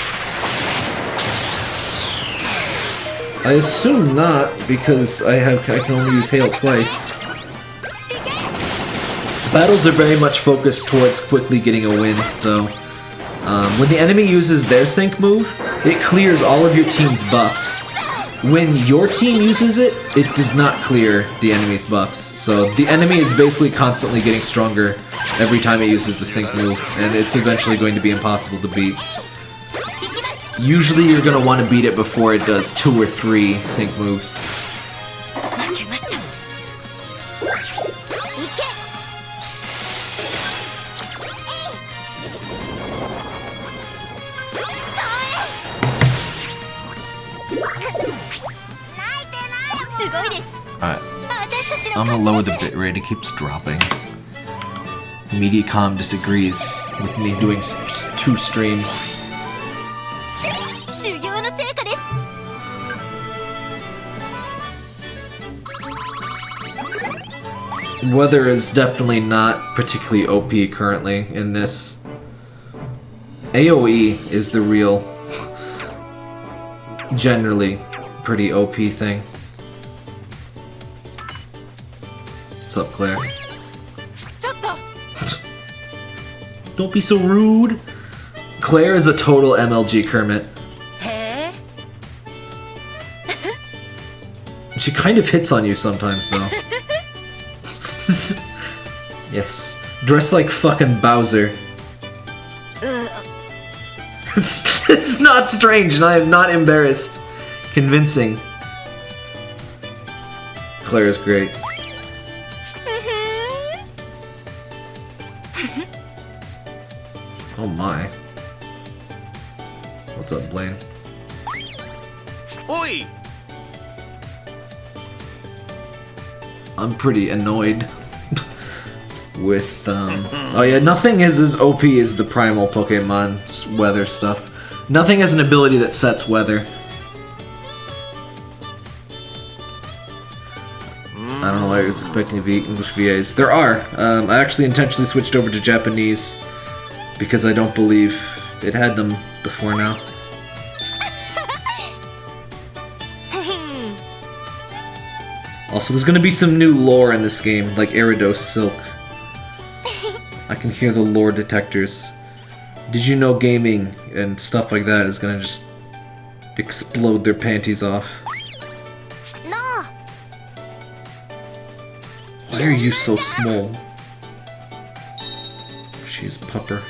I assume not, because I have I can only use hail twice. Battles are very much focused towards quickly getting a win, though. Um, when the enemy uses their sync move, it clears all of your team's buffs. When your team uses it, it does not clear the enemy's buffs. So the enemy is basically constantly getting stronger every time it uses the sync move, and it's eventually going to be impossible to beat. Usually you're gonna want to beat it before it does two or three sync moves. Alright. I'm gonna lower the bitrate, it keeps dropping. Mediacom disagrees with me doing two streams. Weather is definitely not particularly OP currently in this. AoE is the real, generally, pretty OP thing. What's up, Claire? [laughs] Don't be so rude! Claire is a total MLG Kermit. [laughs] She kind of hits on you sometimes, though. [laughs] yes. Dress like fucking Bowser. it's, [laughs] it's not strange, and I am not embarrassed. Convincing. Claire is great. Oh my. What's up, Blaine? Oi! I'm pretty annoyed with um oh yeah nothing is as OP as the primal Pokemon's weather stuff. Nothing has an ability that sets weather. I don't know why I was expecting V English VAs. There are. Um, I actually intentionally switched over to Japanese because I don't believe it had them before now. [laughs] Also, there's gonna be some new lore in this game, like Eridos Silk. I can hear the lore detectors. Did you know gaming and stuff like that is gonna just explode their panties off? No! Why are you so small? She's pupper.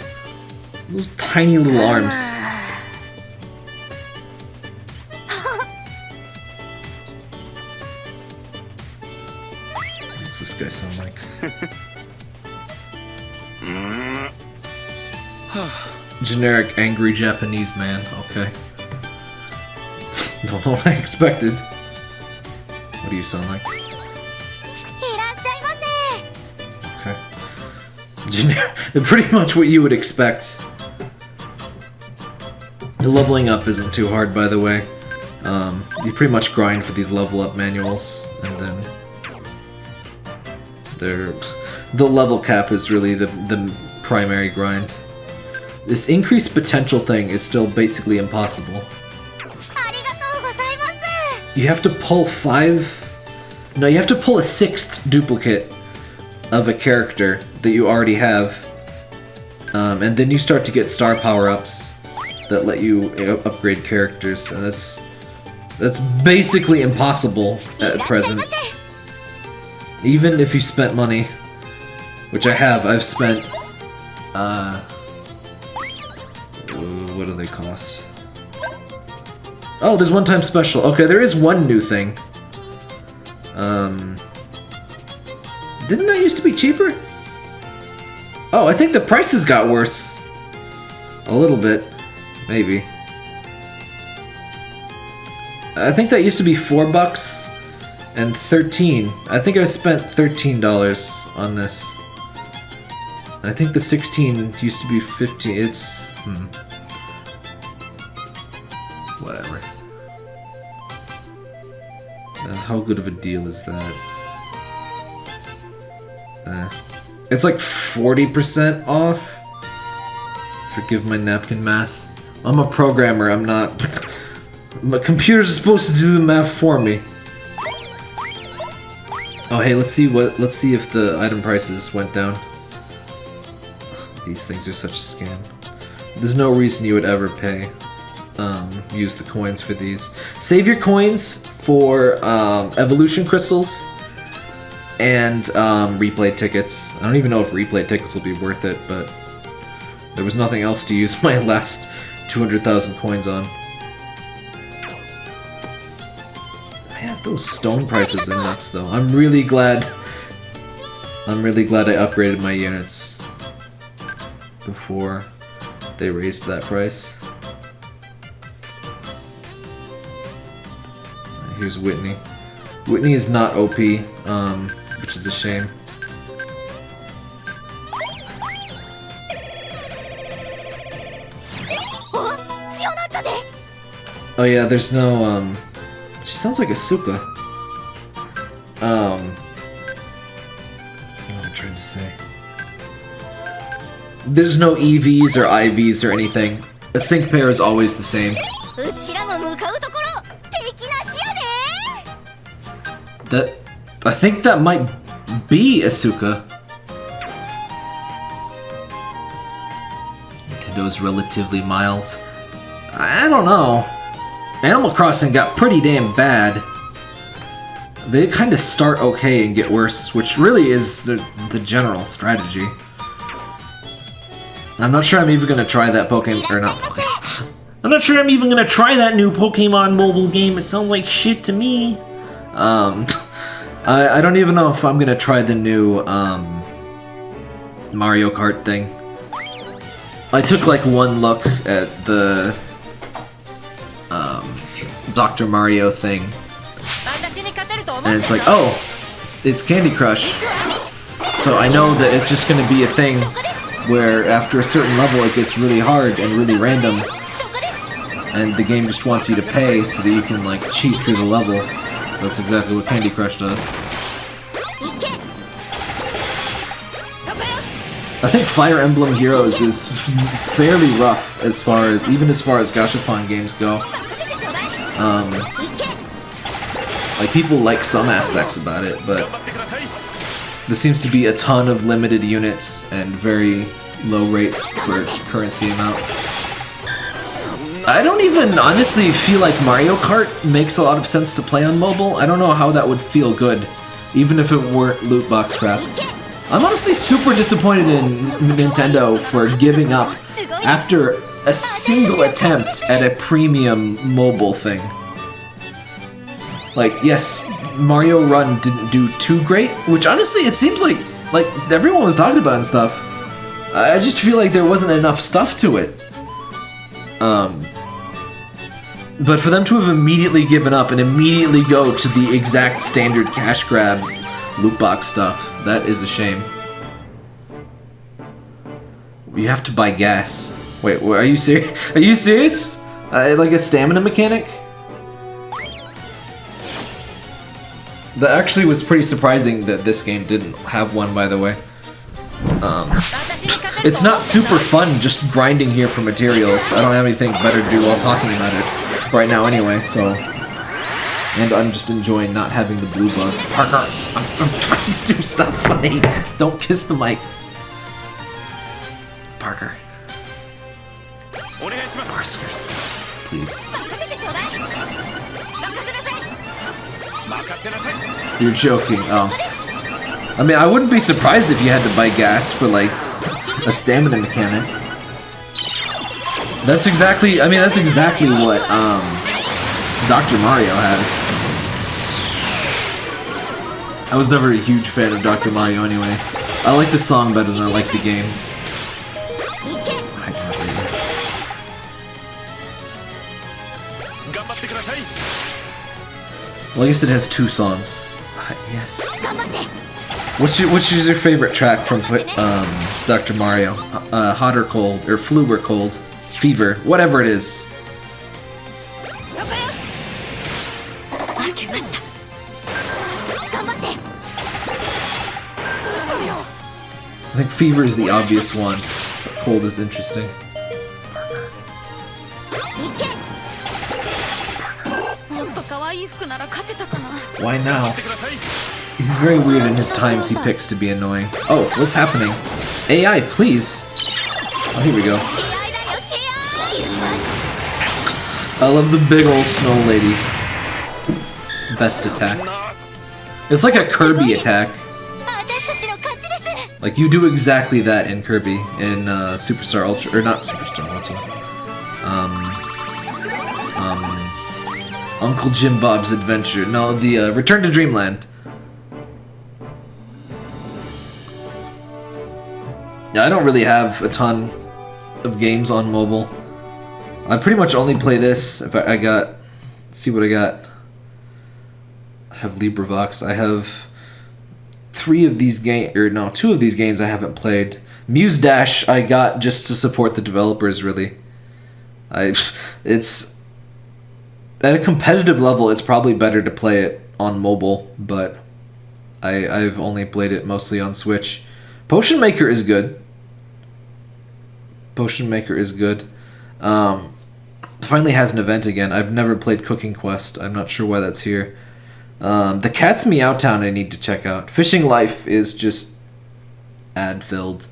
Those tiny little arms. [laughs] What's this guy sound generic angry Japanese man. Okay. [laughs] Don't know what I expected. What do you sound like? Okay. Generic. [laughs] Pretty much what you would expect. The leveling up isn't too hard, by the way. Um, you pretty much grind for these level up manuals, and then they're the level cap is really the the primary grind. This increased potential thing is still basically impossible. You have to pull five... No, you have to pull a sixth duplicate of a character that you already have. Um, and then you start to get star power-ups that let you upgrade characters, and that's... That's basically impossible at present. Even if you spent money, which I have, I've spent, uh, what do they cost? Oh, there's one time special. Okay, there is one new thing. Um, didn't that used to be cheaper? Oh, I think the prices got worse. A little bit, maybe. I think that used to be four bucks and 13. I think I spent $13 on this. I think the 16 used to be 15. It's. Hmm. Whatever. Uh, how good of a deal is that? Uh, it's like 40% off? Forgive my napkin math. I'm a programmer, I'm not. My computer's supposed to do the math for me. Oh hey, let's see what let's see if the item prices went down. These things are such a scam. There's no reason you would ever pay. Um, use the coins for these. Save your coins for um, evolution crystals and um, replay tickets. I don't even know if replay tickets will be worth it, but there was nothing else to use [laughs] my last 200,000 coins on. Man, those stone prices are nuts though. I'm really glad I'm really glad I upgraded my units before they raised that price. Here's Whitney. Whitney is not OP, um, which is a shame. Oh yeah, there's no, um... She sounds like Asuka. Um... What am I trying to say? There's no EVs or IVs or anything. A sync pair is always the same. I think that might be Asuka. Nintendo's relatively mild. I don't know. Animal Crossing got pretty damn bad. They kind of start okay and get worse, which really is the, the general strategy. I'm not sure I'm even gonna try that Pokemon or not. Pokemon. [laughs] I'm not sure I'm even gonna try that new Pokemon mobile game. It sounds like shit to me. Um, [laughs] I, I don't even know if I'm gonna try the new um, Mario Kart thing. I took like one look at the um, Dr. Mario thing. And it's like, oh, it's, it's Candy Crush. So I know that it's just gonna be a thing where after a certain level it gets really hard and really random. And the game just wants you to pay so that you can like cheat through the level. That's exactly what Candy Crush does. I think Fire Emblem Heroes is fairly rough as far as, even as far as Gashapon games go. Um, like, people like some aspects about it, but there seems to be a ton of limited units and very low rates for currency amount. I don't even honestly feel like Mario Kart makes a lot of sense to play on mobile. I don't know how that would feel good, even if it weren't loot box crap. I'm honestly super disappointed in Nintendo for giving up after a single attempt at a premium mobile thing. Like, yes, Mario Run didn't do too great, which honestly it seems like like everyone was talking about and stuff. I I just feel like there wasn't enough stuff to it. Um but for them to have immediately given up and immediately go to the exact standard cash grab loot box stuff, that is a shame. You have to buy gas. Wait, are you serious? [laughs] Are you serious? Uh, like a stamina mechanic? That actually was pretty surprising that this game didn't have one, by the way. Um, it's not super fun just grinding here for materials. I don't have anything better to do while talking about it right now anyway, so... And I'm just enjoying not having the blue bug. Parker, I'm, I'm trying to do stuff funny. Don't kiss the mic. Parker. Parskers. Please. You're joking. Oh. I mean, I wouldn't be surprised if you had to buy gas for, like, a stamina mechanic. That's exactly, I mean, that's exactly what, um, Dr. Mario has. I was never a huge fan of Dr. Mario anyway. I like the song better than I like the game. Well, I guess it has two songs. What's your, which is your favorite track from um, Dr. Mario? Uh, hot or cold, or flu or cold, fever, whatever it is. I think fever is the obvious one, but cold is interesting. Why now? He's very weird in his times he picks to be annoying. Oh, what's happening? AI, please! Oh, here we go. I love the big old snow lady. Best attack. It's like a Kirby attack. Like, you do exactly that in Kirby, in uh, Superstar Ultra, or not Superstar Ultra. Um, um, Uncle Jim Bob's Adventure. No, the uh, Return to Dreamland. Yeah, I don't really have a ton of games on mobile. I pretty much only play this if I, I got. See what I got. I have LibriVox. I have three of these games... or no, two of these games I haven't played. Muse Dash I got just to support the developers really. I [laughs] it's at a competitive level it's probably better to play it on mobile, but I I've only played it mostly on Switch. Potion Maker is good. Potion Maker is good. Um finally has an event again. I've never played Cooking Quest. I'm not sure why that's here. Um, the Cat's Meow Town I need to check out. Fishing Life is just ad filled.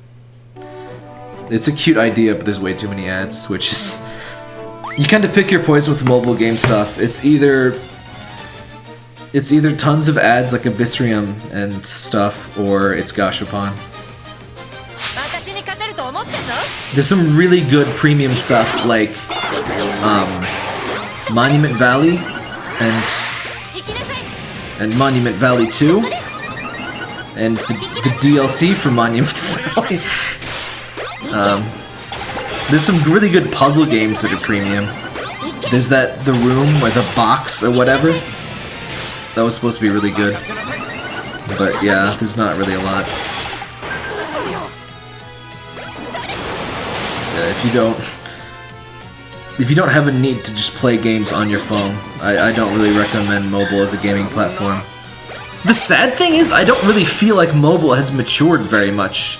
It's a cute idea, but there's way too many ads, which is. You kind of pick your poison with mobile game stuff. It's either. It's either tons of ads like Abyssrium and stuff, or it's Gashapon. There's some really good premium stuff like um, Monument Valley and and Monument Valley 2 and the, the DLC for Monument [laughs] Valley. um, there's some really good puzzle games that are premium. There's that the room or the box or whatever. That was supposed to be really good. But yeah, there's not really a lot. Uh, if you don't if you don't have a need to just play games on your phone, I, I don't really recommend mobile as a gaming platform. The sad thing is, I don't really feel like mobile has matured very much.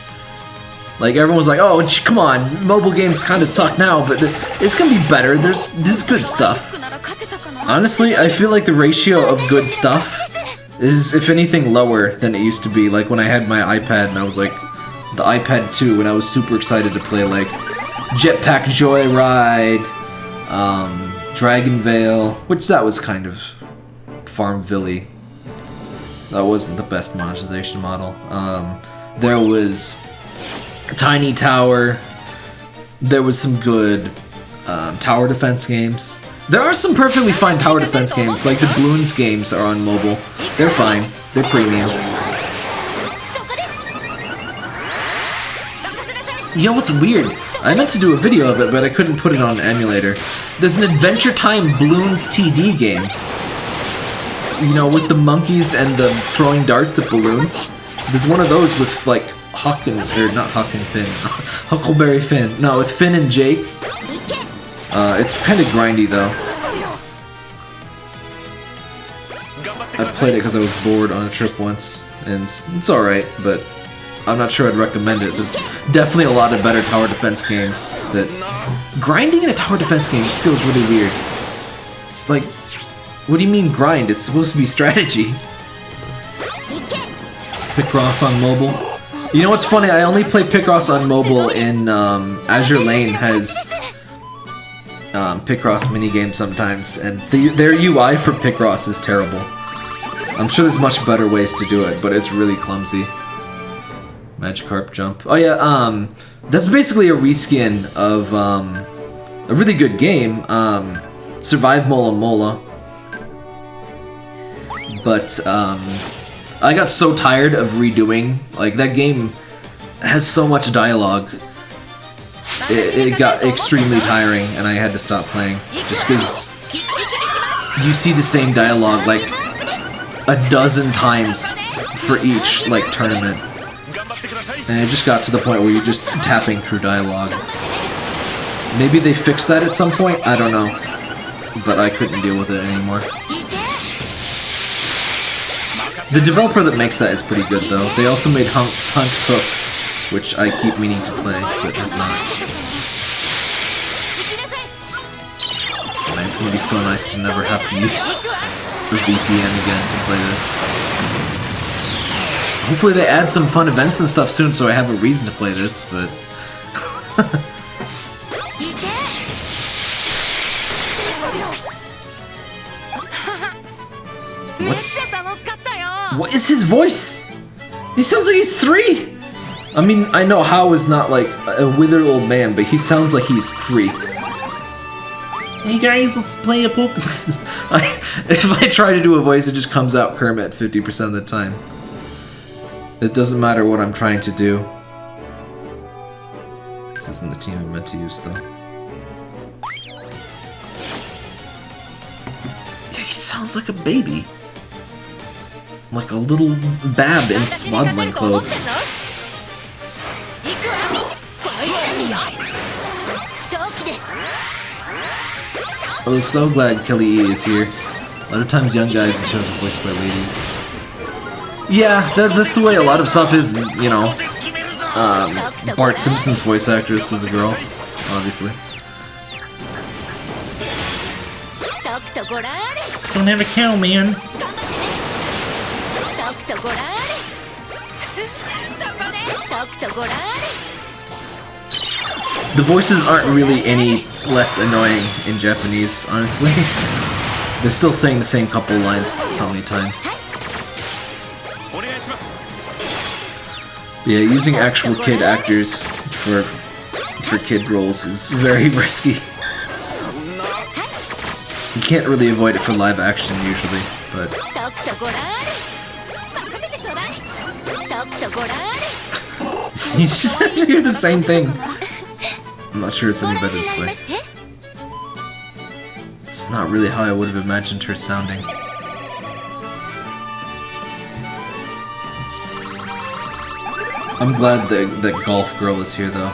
Like, everyone's like, oh, come on, mobile games kind of suck now, but it's gonna be better, there's, there's good stuff. Honestly, I feel like the ratio of good stuff is, if anything, lower than it used to be. Like, when I had my iPad and I was like, the iPad 2, and I was super excited to play, like, Jetpack Joyride, um, DragonVale, which that was kind of Farmville. That wasn't the best monetization model. Um, there was Tiny Tower. There was some good um, tower defense games. There are some perfectly fine tower defense games, like the Bloons games are on mobile. They're fine. They're premium. You know what's weird? I meant to do a video of it, but I couldn't put it on emulator. There's an Adventure Time Balloons TD game. You know, with the monkeys and the throwing darts at balloons. There's one of those with, like, Hawkins, or not Hawkins Finn, [laughs] Huckleberry Finn. No, with Finn and Jake. Uh, it's kind of grindy, though. I played it because I was bored on a trip once, and it's alright, but I'm not sure I'd recommend it. There's definitely a lot of better tower defense games that. Grinding in a tower defense game just feels really weird. It's like. What do you mean grind? It's supposed to be strategy. Picross on mobile. You know what's funny? I only play Picross on mobile in um, Azur Lane has um, Picross minigame sometimes, and the, their UI for Picross is terrible. I'm sure there's much better ways to do it, but it's really clumsy. Magikarp jump. Oh yeah, um, that's basically a reskin of um, a really good game, um, Survive Mola Mola. But um, I got so tired of redoing. Like that game has so much dialogue. It, it got extremely tiring, and I had to stop playing just because you see the same dialogue like a dozen times for each like tournament. And it just got to the point where you're just tapping through dialogue. Maybe they fixed that at some point, I don't know. But I couldn't deal with it anymore. The developer that makes that is pretty good though. They also made Hunt, Hunt Hook, which I keep meaning to play, but have not. It's gonna be so nice to never have to use [laughs] the VPN again to play this. Hopefully they add some fun events and stuff soon so I have a reason to play this, but... what? what is his voice? He sounds like he's three! I mean, I know Hau is not like a withered old man, but he sounds like he's three. Hey guys, let's play a Pokemon. [laughs] if I try to do a voice, it just comes out Kermit 50% of the time. It doesn't matter what I'm trying to do. This isn't the team I'm meant to use, though. Yeah, he sounds like a baby. Like a little bab in swaddling clothes. I'm so glad Kelly E is here. A lot of times young guys have chosen voice by ladies. Yeah, that, that's the way a lot of stuff is, you know. Um, Bart Simpson's voice actress is a girl, obviously. Don't have a cow, man. The voices aren't really any less annoying in Japanese, honestly. [laughs] They're still saying the same couple lines so many times. Yeah, using actual kid actors for for kid roles is very [laughs] risky. You can't really avoid it for live action usually, but. [laughs] you just have to the same thing. I'm not sure it's any better this way. It's not really how I would have imagined her sounding. I'm glad that that golf girl is here though.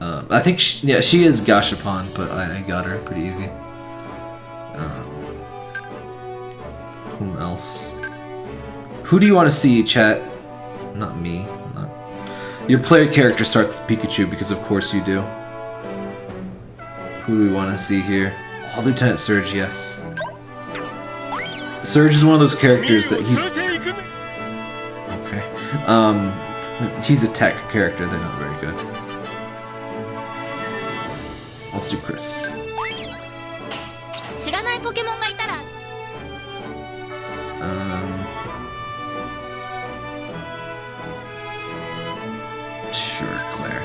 Um, I think she, yeah she is Gashapon, but I, I got her pretty easy. Um, whom else? Who do you want to see, chat? Not me. Not your player character starts with Pikachu because of course you do. Who do we want to see here? Oh, Lieutenant Surge, yes. Surge is one of those characters that he's. Okay. Um, he's a tech character. They're not very good. Let's do Chris. Um, sure, Clair.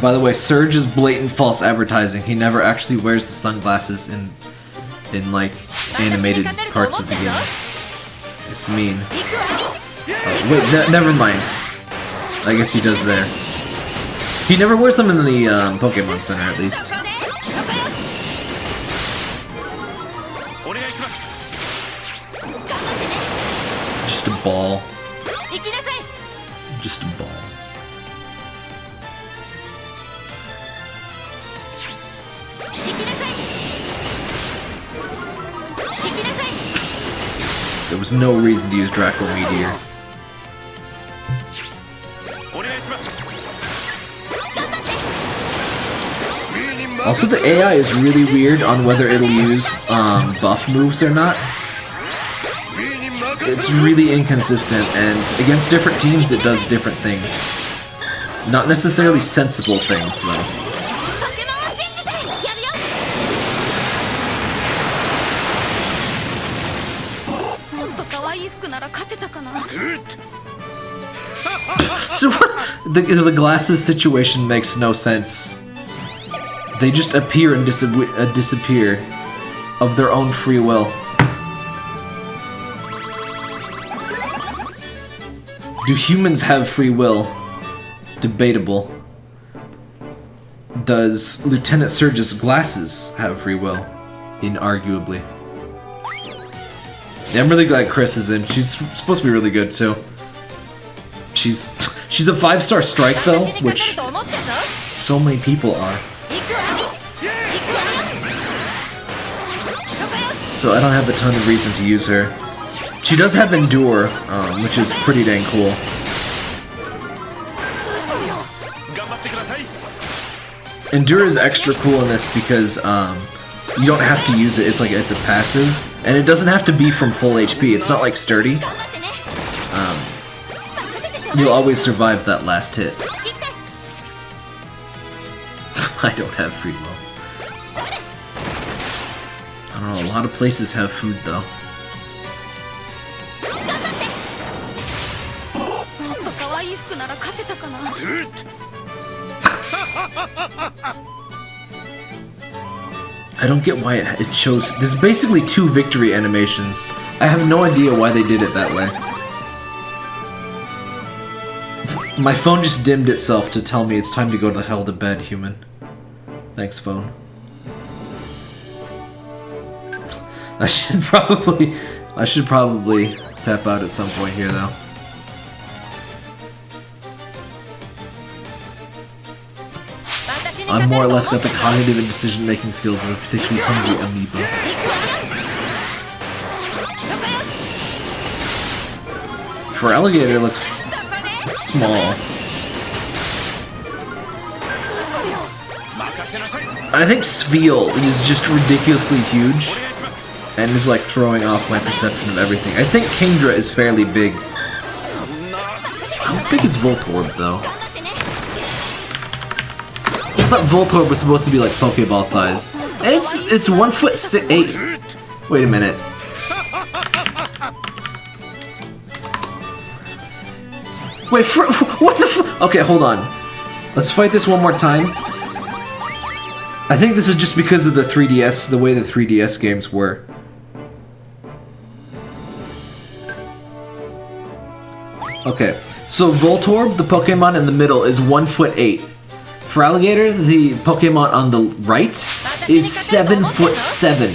By the way, Surge is blatant false advertising. He never actually wears the sunglasses in, in like, animated parts of the game. It's mean. Oh, wait, ne never mind. I guess he does there. He never wears them in the um, Pokemon Center, at least. Just a ball. Just a ball. There was no reason to use Draco Meteor. Also, the AI is really weird on whether it'll use um, buff moves or not. It's really inconsistent, and against different teams it does different things. Not necessarily sensible things, though. い服なら勝てたかな So the the glasses situation makes no sense. They just appear and dis- uh, disappear of their own free will. Do humans have free will? Debatable. Does Lieutenant Surge's glasses have free will? Inarguably. Yeah, I'm really glad Chris is in. She's supposed to be really good too. She's she's a five star strike though, which so many people are. So I don't have a ton of reason to use her. She does have Endure, um, which is pretty dang cool. Endure is extra cool in this because um, you don't have to use it. It's like it's a passive. And it doesn't have to be from full HP, it's not like Sturdy. Um, you'll always survive that last hit. [laughs] I don't have free will. I don't know, a lot of places have food though. [laughs] [laughs] I don't get why it, it shows. There's basically two victory animations. I have no idea why they did it that way. My phone just dimmed itself to tell me it's time to go to hell to bed, human. Thanks, phone. I should [laughs] probably. I should probably tap out at some point here, though. I'm more or less got the cognitive and decision-making skills of a particularly hungry amoeba. Feraligatr looks small. I think Sveal is just ridiculously huge and is like throwing off my perception of everything. I think Kingdra is fairly big. How big is Voltorb though? thought Voltorb was supposed to be like Pokeball sized. It's it's one foot eight. Wait a minute. Wait, [laughs] what the Okay, hold on. Let's fight this one more time. I think this is just because of the 3DS, the way the 3DS games were. Okay, so Voltorb, the Pokemon in the middle, is 1 foot 8. Feraligatr, the Pokemon on the right is 7 foot 7.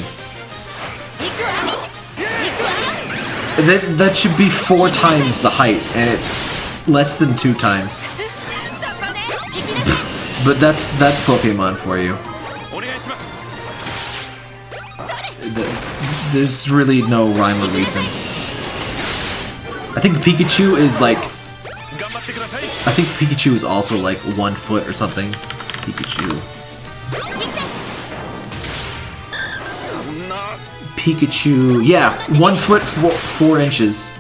That, that should be four times the height, and it's less than two times. [laughs] but that's that's Pokemon for you. There's really no rhyme or reason. I think Pikachu is like I think Pikachu is also like one foot or something. Pikachu. Pikachu, yeah, one foot, four, four inches.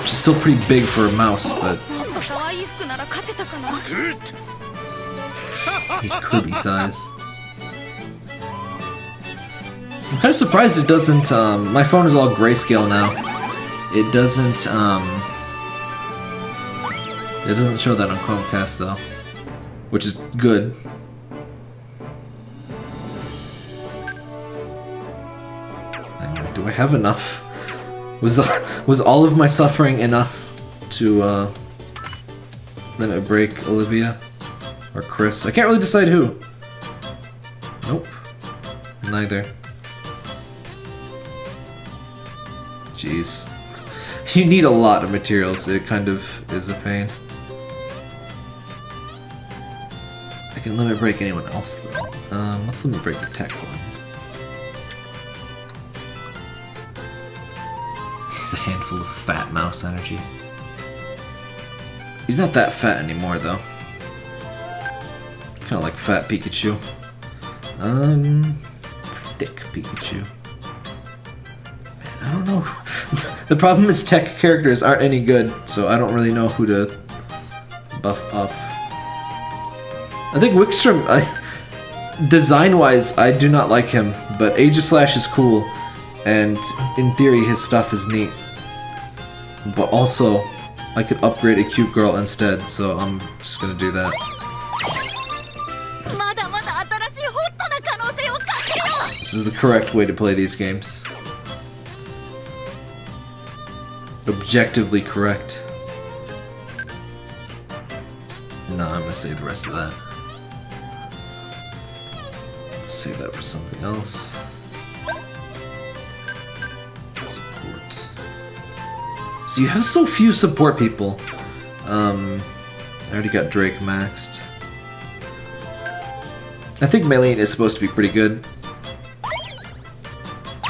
Which is still pretty big for a mouse, but... He's Kirby size. I'm kind of surprised it doesn't, um, my phone is all grayscale now. It doesn't. Um, it doesn't show that on Chromecast though, which is good. Do I have enough? Was [laughs] was all of my suffering enough to uh, limit break Olivia or Chris? I can't really decide who. Nope. Neither. Jeez. You need a lot of materials, it kind of is a pain. I can limit break anyone else though. Um, let's limit break the tech one. He's a handful of fat mouse energy. He's not that fat anymore though. Kind of like fat Pikachu. Um, thick Pikachu. Man, I don't know. [laughs] The problem is tech characters aren't any good, so I don't really know who to buff up. I think Wikstrom, design-wise, I do not like him, but Aegislash is cool, and in theory his stuff is neat. But also, I could upgrade a cute girl instead, so I'm just gonna do that. This is the correct way to play these games. Objectively correct. No, I'm gonna save the rest of that. Save that for something else. Support. So you have so few support people. Um, I already got Drake maxed. I think Maylene is supposed to be pretty good.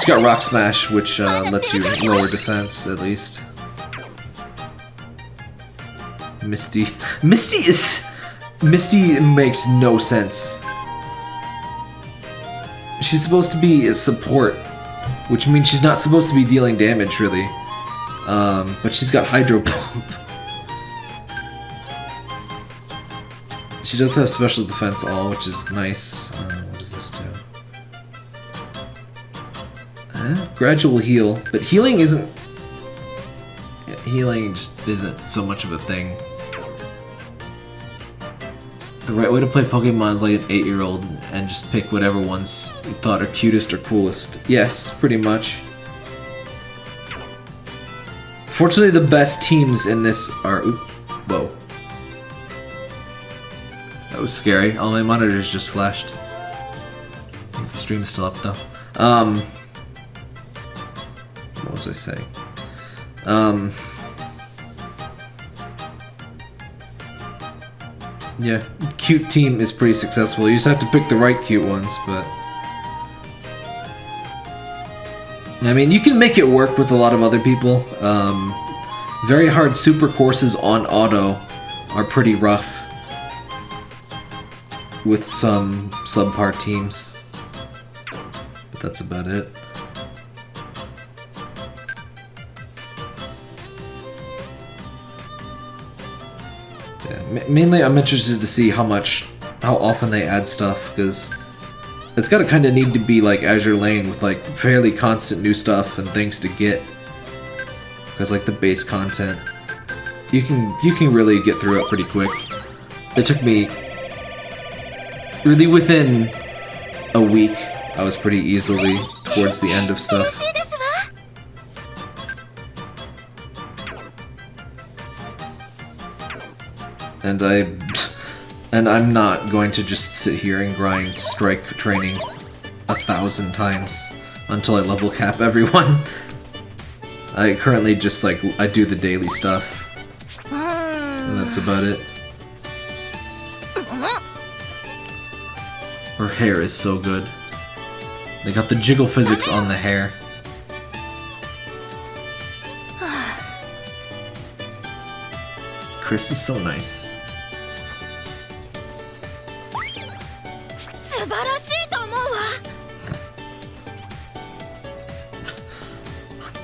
She's got Rock Smash, which uh, lets you lower defense, at least. Misty. [laughs] Misty is... Misty makes no sense. She's supposed to be a support, which means she's not supposed to be dealing damage, really. Um, but she's got Hydro [laughs] Pump. She does have special defense all, which is nice. Uh, what does this do? Gradual heal, but healing isn't. Healing just isn't so much of a thing. The right way to play Pokemon is like an eight-year-old and just pick whatever ones you thought are cutest or coolest. Yes, pretty much. Fortunately, the best teams in this are. Oop, whoa. That was scary. All my monitors just flashed. I think the stream is still up though. Um, what was I saying? Um, yeah, cute team is pretty successful. You just have to pick the right cute ones, but. I mean, you can make it work with a lot of other people. Um, very hard super courses on auto are pretty rough with some subpar teams. But that's about it. Mainly I'm interested to see how much, how often they add stuff, because It's gotta kind of need to be like Azur Lane with like fairly constant new stuff and things to get. Because like the base content, you can you can really get through it pretty quick. It took me really within a week. I was pretty easily towards the end of stuff. And I and I'm not going to just sit here and grind strike training a thousand times until I level cap [laughs] everyone. I currently just like I do the daily stuff, and that's about it. Her hair is so good. They got the jiggle physics on the hair. This is so nice.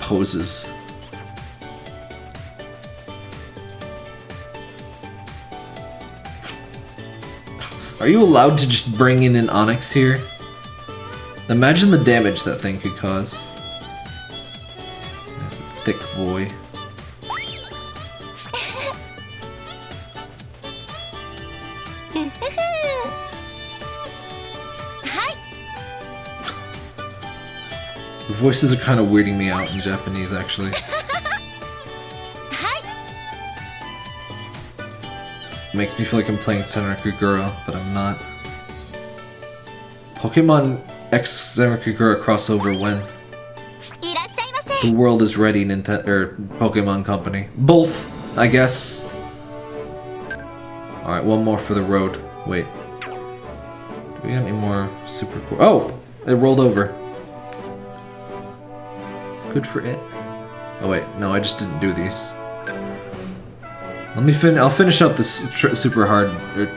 Poses. Are you allowed to just bring in an Onix here? Imagine the damage that thing could cause. There's a thick boy. voices are kind of weirding me out in Japanese, actually. [laughs] Makes me feel like I'm playing Senran Kagura, but I'm not. Pokemon X Senran Kagura crossover when? The world is ready, Nintendo er, Pokemon Company. Both, I guess. Alright, one more for the road. Wait. Do we have any more super cool? Oh! It rolled over good for it. Oh wait, no, I just didn't do these. Let me fin- I'll finish up this super hard- er,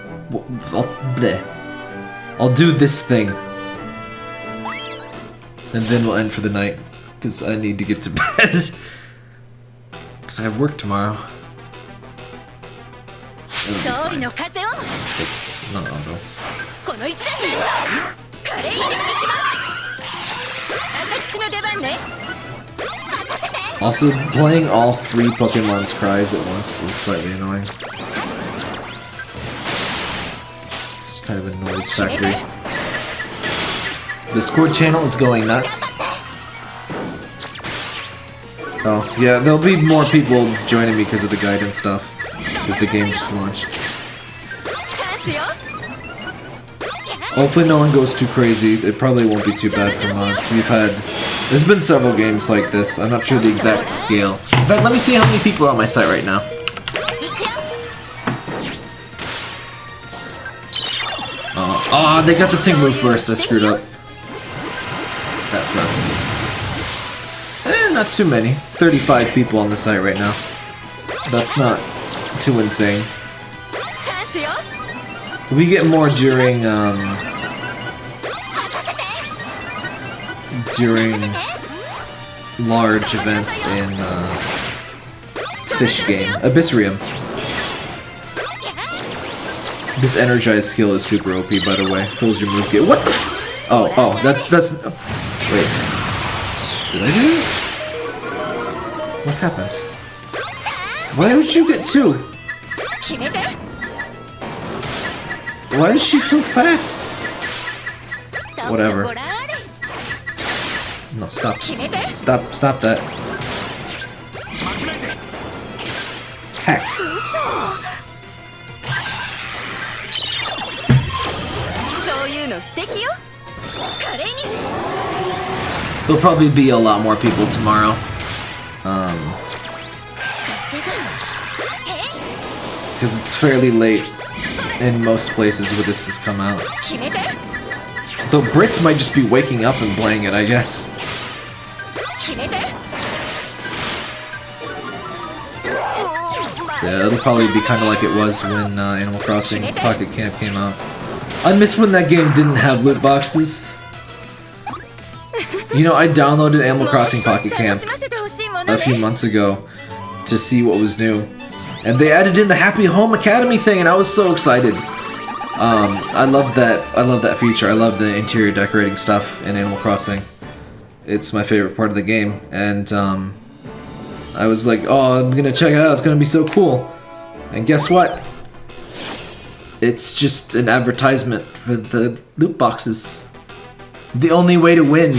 I'll, bleh. I'll do this thing. And then we'll end for the night. Because I need to get to [laughs] bed. Because I have work tomorrow. Oops, not. Also, playing all three Pokemon's cries at once is slightly annoying. It's kind of a noise factory. The Discord channel is going nuts. Oh, yeah, there'll be more people joining me because of the guide and stuff. Because the game just launched. Hopefully no one goes too crazy. It probably won't be too bad for months. We've had there's been several games like this. I'm not sure the exact scale. In fact, let me see how many people are on my site right now. Oh, oh they got the same move first. I screwed up. That sucks. Eh, not too many. 35 people on the site right now. That's not too insane. We get more during, um, during large events in uh, Fish Game. Abyssrium. This energized skill is super OP, by the way. Fills your move gear. What Oh, oh, that's, that's... Wait. Did I do it? What happened? Why did you get two? Why does she feel fast? Whatever. No, stop. Stop, stop that. Heck. There'll probably be a lot more people tomorrow. Um, because it's fairly late in most places where this has come out. Though Brits might just be waking up and playing it, I guess. Yeah, it'll probably be kind of like it was when uh, Animal Crossing Pocket Camp came out. I miss when that game didn't have loot boxes. You know, I downloaded Animal Crossing Pocket Camp a few months ago to see what was new. And they added in the Happy Home Academy thing, and I was so excited. Um, I love that. I love that feature. I love the interior decorating stuff in Animal Crossing. It's my favorite part of the game, and um, I was like, oh, I'm gonna check it out, it's gonna be so cool. And guess what? It's just an advertisement for the loot boxes. The only way to win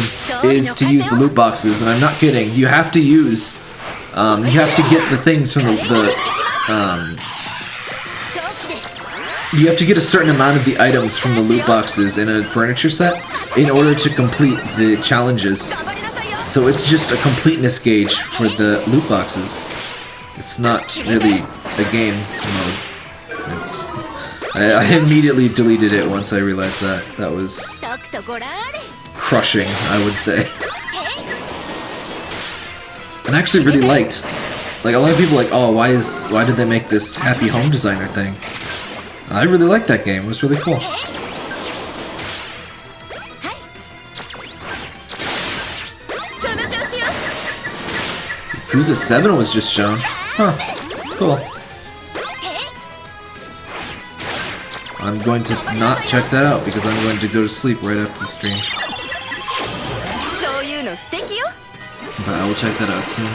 is to use the loot boxes, and I'm not kidding. You have to use, um, you have to get the things from the, the um, you have to get a certain amount of the items from the loot boxes in a furniture set in order to complete the challenges. So it's just a completeness gauge for the loot boxes. It's not really a game mode. It's, I, I immediately deleted it once I realized that. That was crushing, I would say. And I actually really liked like a lot of people like, oh, why is why did they make this happy home designer thing? I really liked that game. It was really cool. Who's a 7 was just shown. Huh. Cool. I'm going to not check that out because I'm going to go to sleep right after the stream. But I will check that out soon.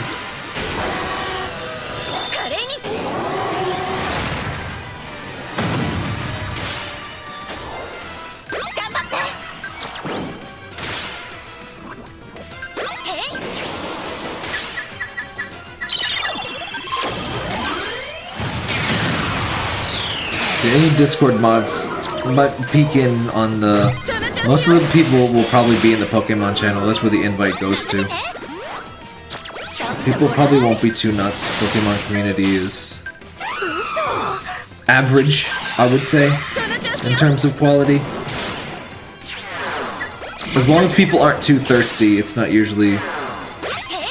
Discord mods might peek in on the... Most of the people will probably be in the Pokemon channel. That's where the invite goes to. People probably won't be too nuts. Pokemon community is... Average, I would say, in terms of quality. As long as people aren't too thirsty, it's not usually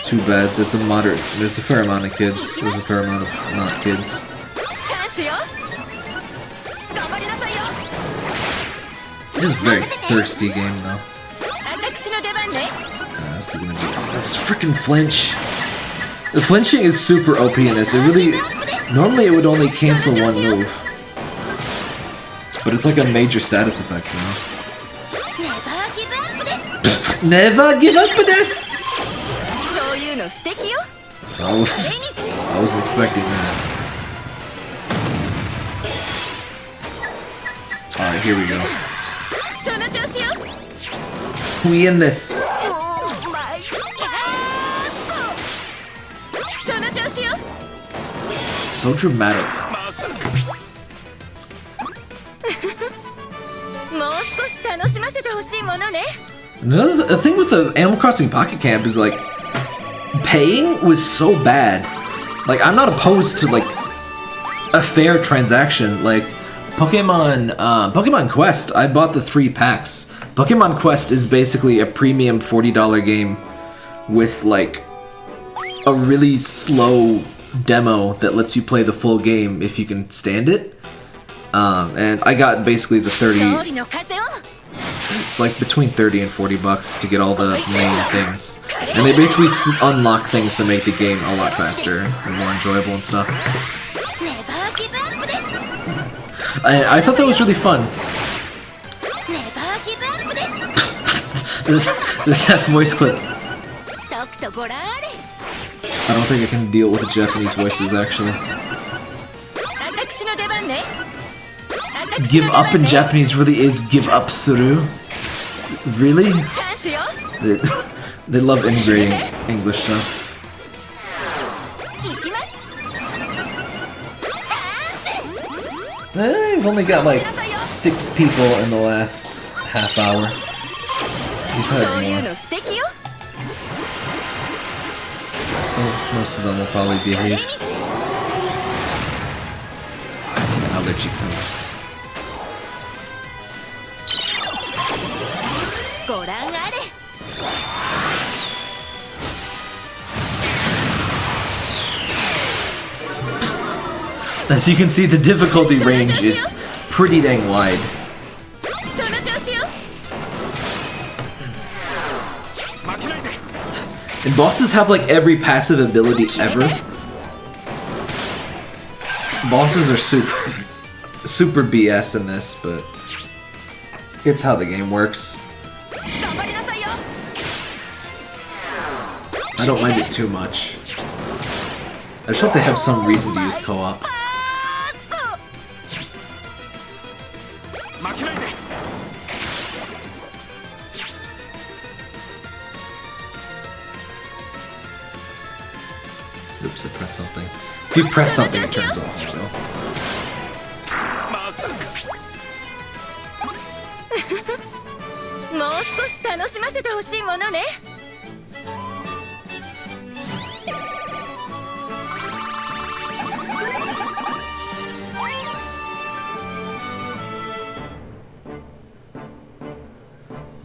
too bad. There's a moderate... There's a fair amount of kids. There's a fair amount of not kids. It is a very thirsty game, though. Uh, this is gonna be... This freaking flinch! The flinching is super OP in this. It really... Normally it would only cancel one move. But it's like a major status effect now. [laughs] Never give up for this! I, was, I wasn't expecting that. Alright, here we go we in this? So dramatic. Another th thing with the Animal Crossing Pocket Camp is like paying was so bad. Like I'm not opposed to like a fair transaction. Like Pokemon, uh, Pokemon Quest, I bought the three packs Pokemon Quest is basically a premium $40 game with like a really slow demo that lets you play the full game if you can stand it. Um, and I got basically the 30... It's like between 30 and 40 bucks to get all the main things. And they basically unlock things to make the game a lot faster and more enjoyable and stuff. I, I thought that was really fun. There's, there's that voice clip. I don't think I can deal with the Japanese voices, actually. Give up in Japanese really is give up suru. Really? They, [laughs] they love integrating English stuff. Eh, I've only got like six people in the last half hour We've そう had いう more. の素敵よ Oh, most of them will probably 華麗 behave. に I'll let you pass. ご覧あれ As you can see, the difficulty range is pretty dang wide. And bosses have like every passive ability ever. Bosses are super, super BS in this, but it's how the game works. I don't mind it too much. I just hope they have some reason to use co-op. press something, it turns off. So.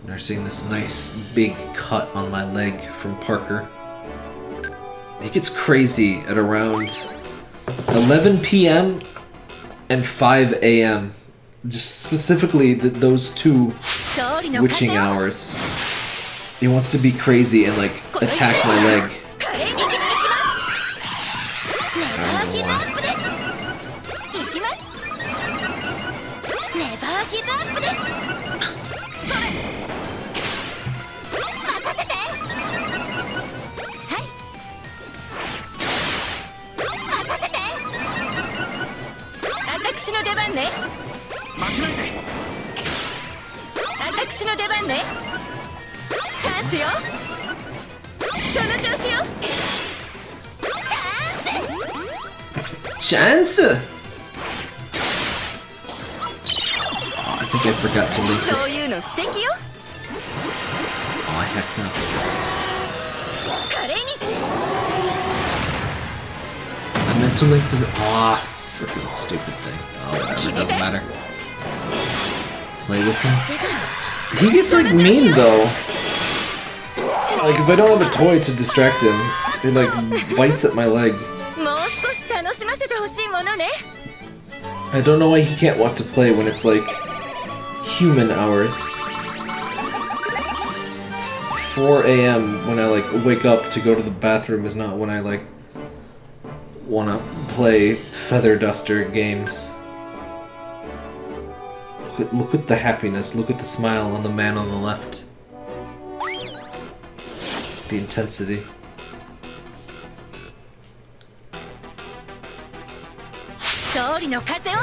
Nursing this nice big cut on my leg from Parker. He gets crazy at around 11 p.m. and 5 a.m. Just specifically the, those two witching hours. He wants to be crazy and like attack my leg. Alexa! Oh, I think I forgot to leave this. Oh, I have not. I meant to leave the... Aw, oh, freaking stupid thing. Oh, whatever, doesn't matter. Play with him. He gets, like, mean, though. Like, if I don't have a toy to distract him, he, like, bites at my leg. I don't know why he can't want to play when it's like human hours. 4 a.m. when I like wake up to go to the bathroom is not when I like want to play feather duster games. Look at, look at the happiness. Look at the smile on the man on the left. The intensity. 勝利の風を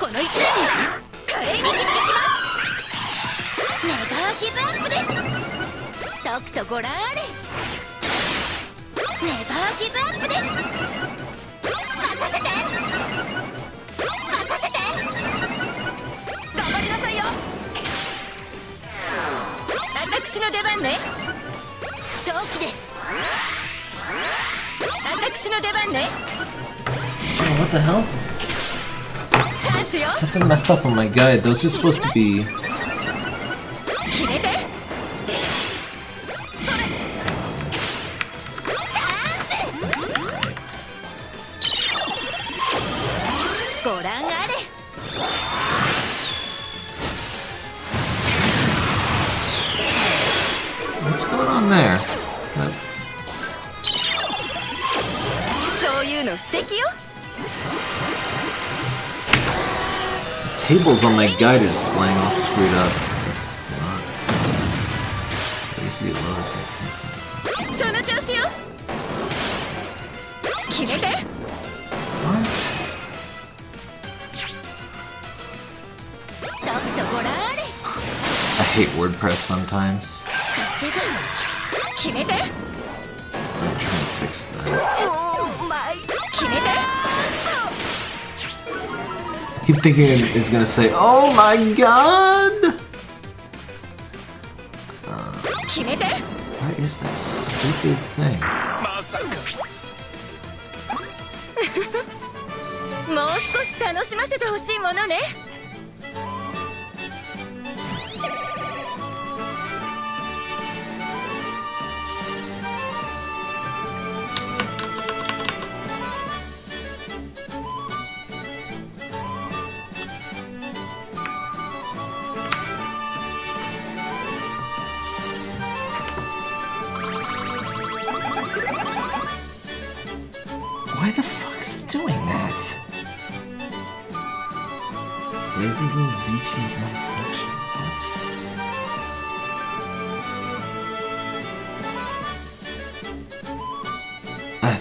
この一年に華麗に決めてきます。ネバーギブアップです。とくとご覧あれ。ネバーギブアップです。任せて。任せて。頑張りなさいよ私の出番ね。Oh, what the hell? Something messed up on my guide. Those are supposed to be tables on my guide are displaying all screwed up. That's not. Easy loads. その調子よ決めて What? とくとご覧あれ I hate WordPress sometimes. 稼ぐ決めて Keep thinking it- it's gonna say, "Oh my god!" 決めて What is that stupid thing?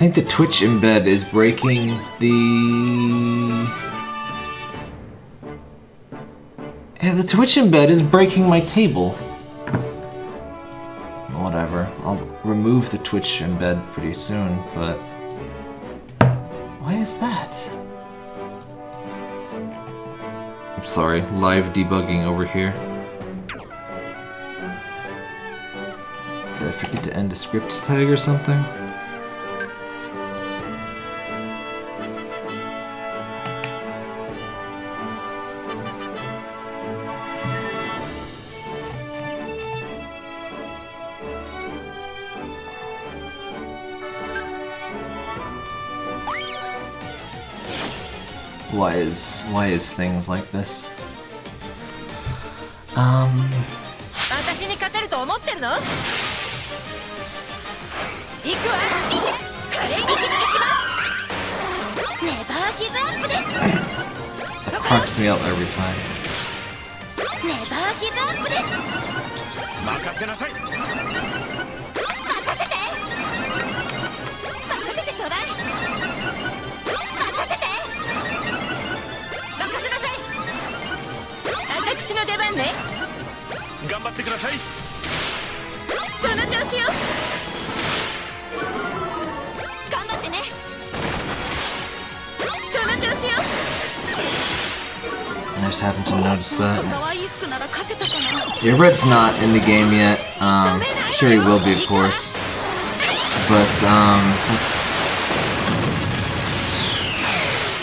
Think the Twitch embed is breaking the. Yeah, the Twitch embed is breaking my table. Whatever. I'll remove the Twitch embed pretty soon, but. Why is that? I'm sorry, live debugging over here. Did I forget to end a script tag or something? is why is things like this? Um. that me up every time. Never give up. 張ってくださいその調子よ頑張ってねその調子よ I just happened to notice that. 可愛い服なら勝てたかな Yeah, Red's not in the game yet. Um, sure he will be, of course. But um, let's.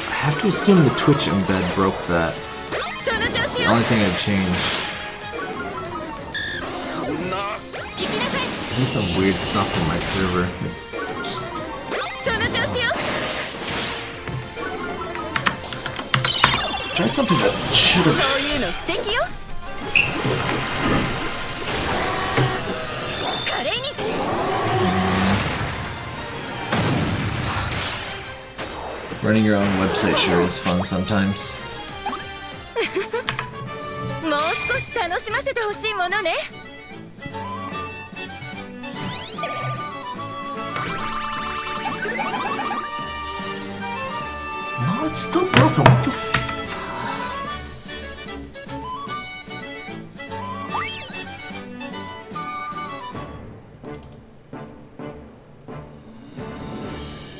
I have to assume the Twitch embed broke that. その調 It's 子 the よ only thing I've changed. There's some weird stuff in my server. その調子よ Tried something that should have. そういうの素敵よ華麗に Running your own website sure is fun sometimes. [laughs] もう少し楽しませてほしいものね What the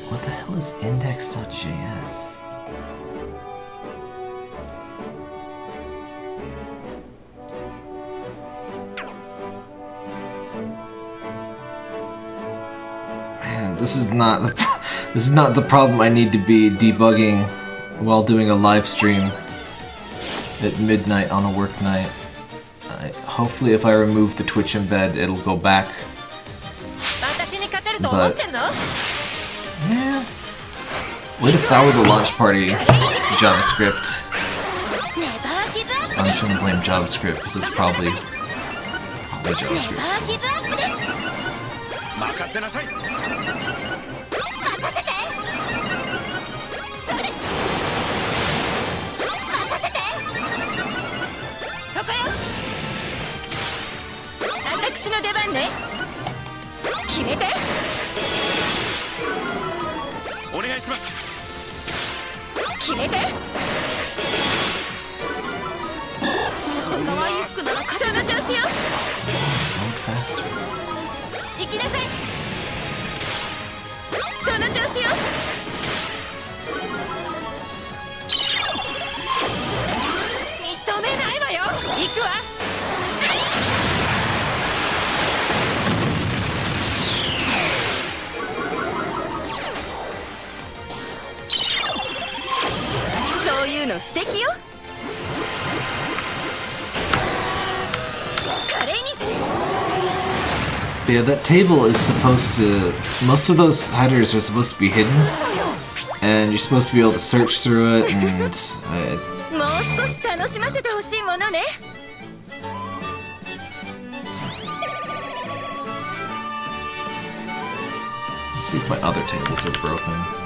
What the hell is index.js? Man, this is not the [laughs] this is not the problem I need to be debugging while doing a live stream at midnight on a work night. I, hopefully if I remove the Twitch embed, it'll go back. But, yeah. Way to sour the launch party, JavaScript. I'm shouldn't blame JavaScript, because it's probably, probably JavaScript. お願いします。決めて。可愛い服なら勝その調子よ行きなさい。その調子よ認めないわよ。行くわ。そういうの素敵よ華麗に But yeah, that table is supposed to. Most of those headers are supposed to be hidden, そうよ and you're supposed to be able to search through it. And uh, もう少し楽[laughs] しませてほしいものね let's see if my other tables are broken.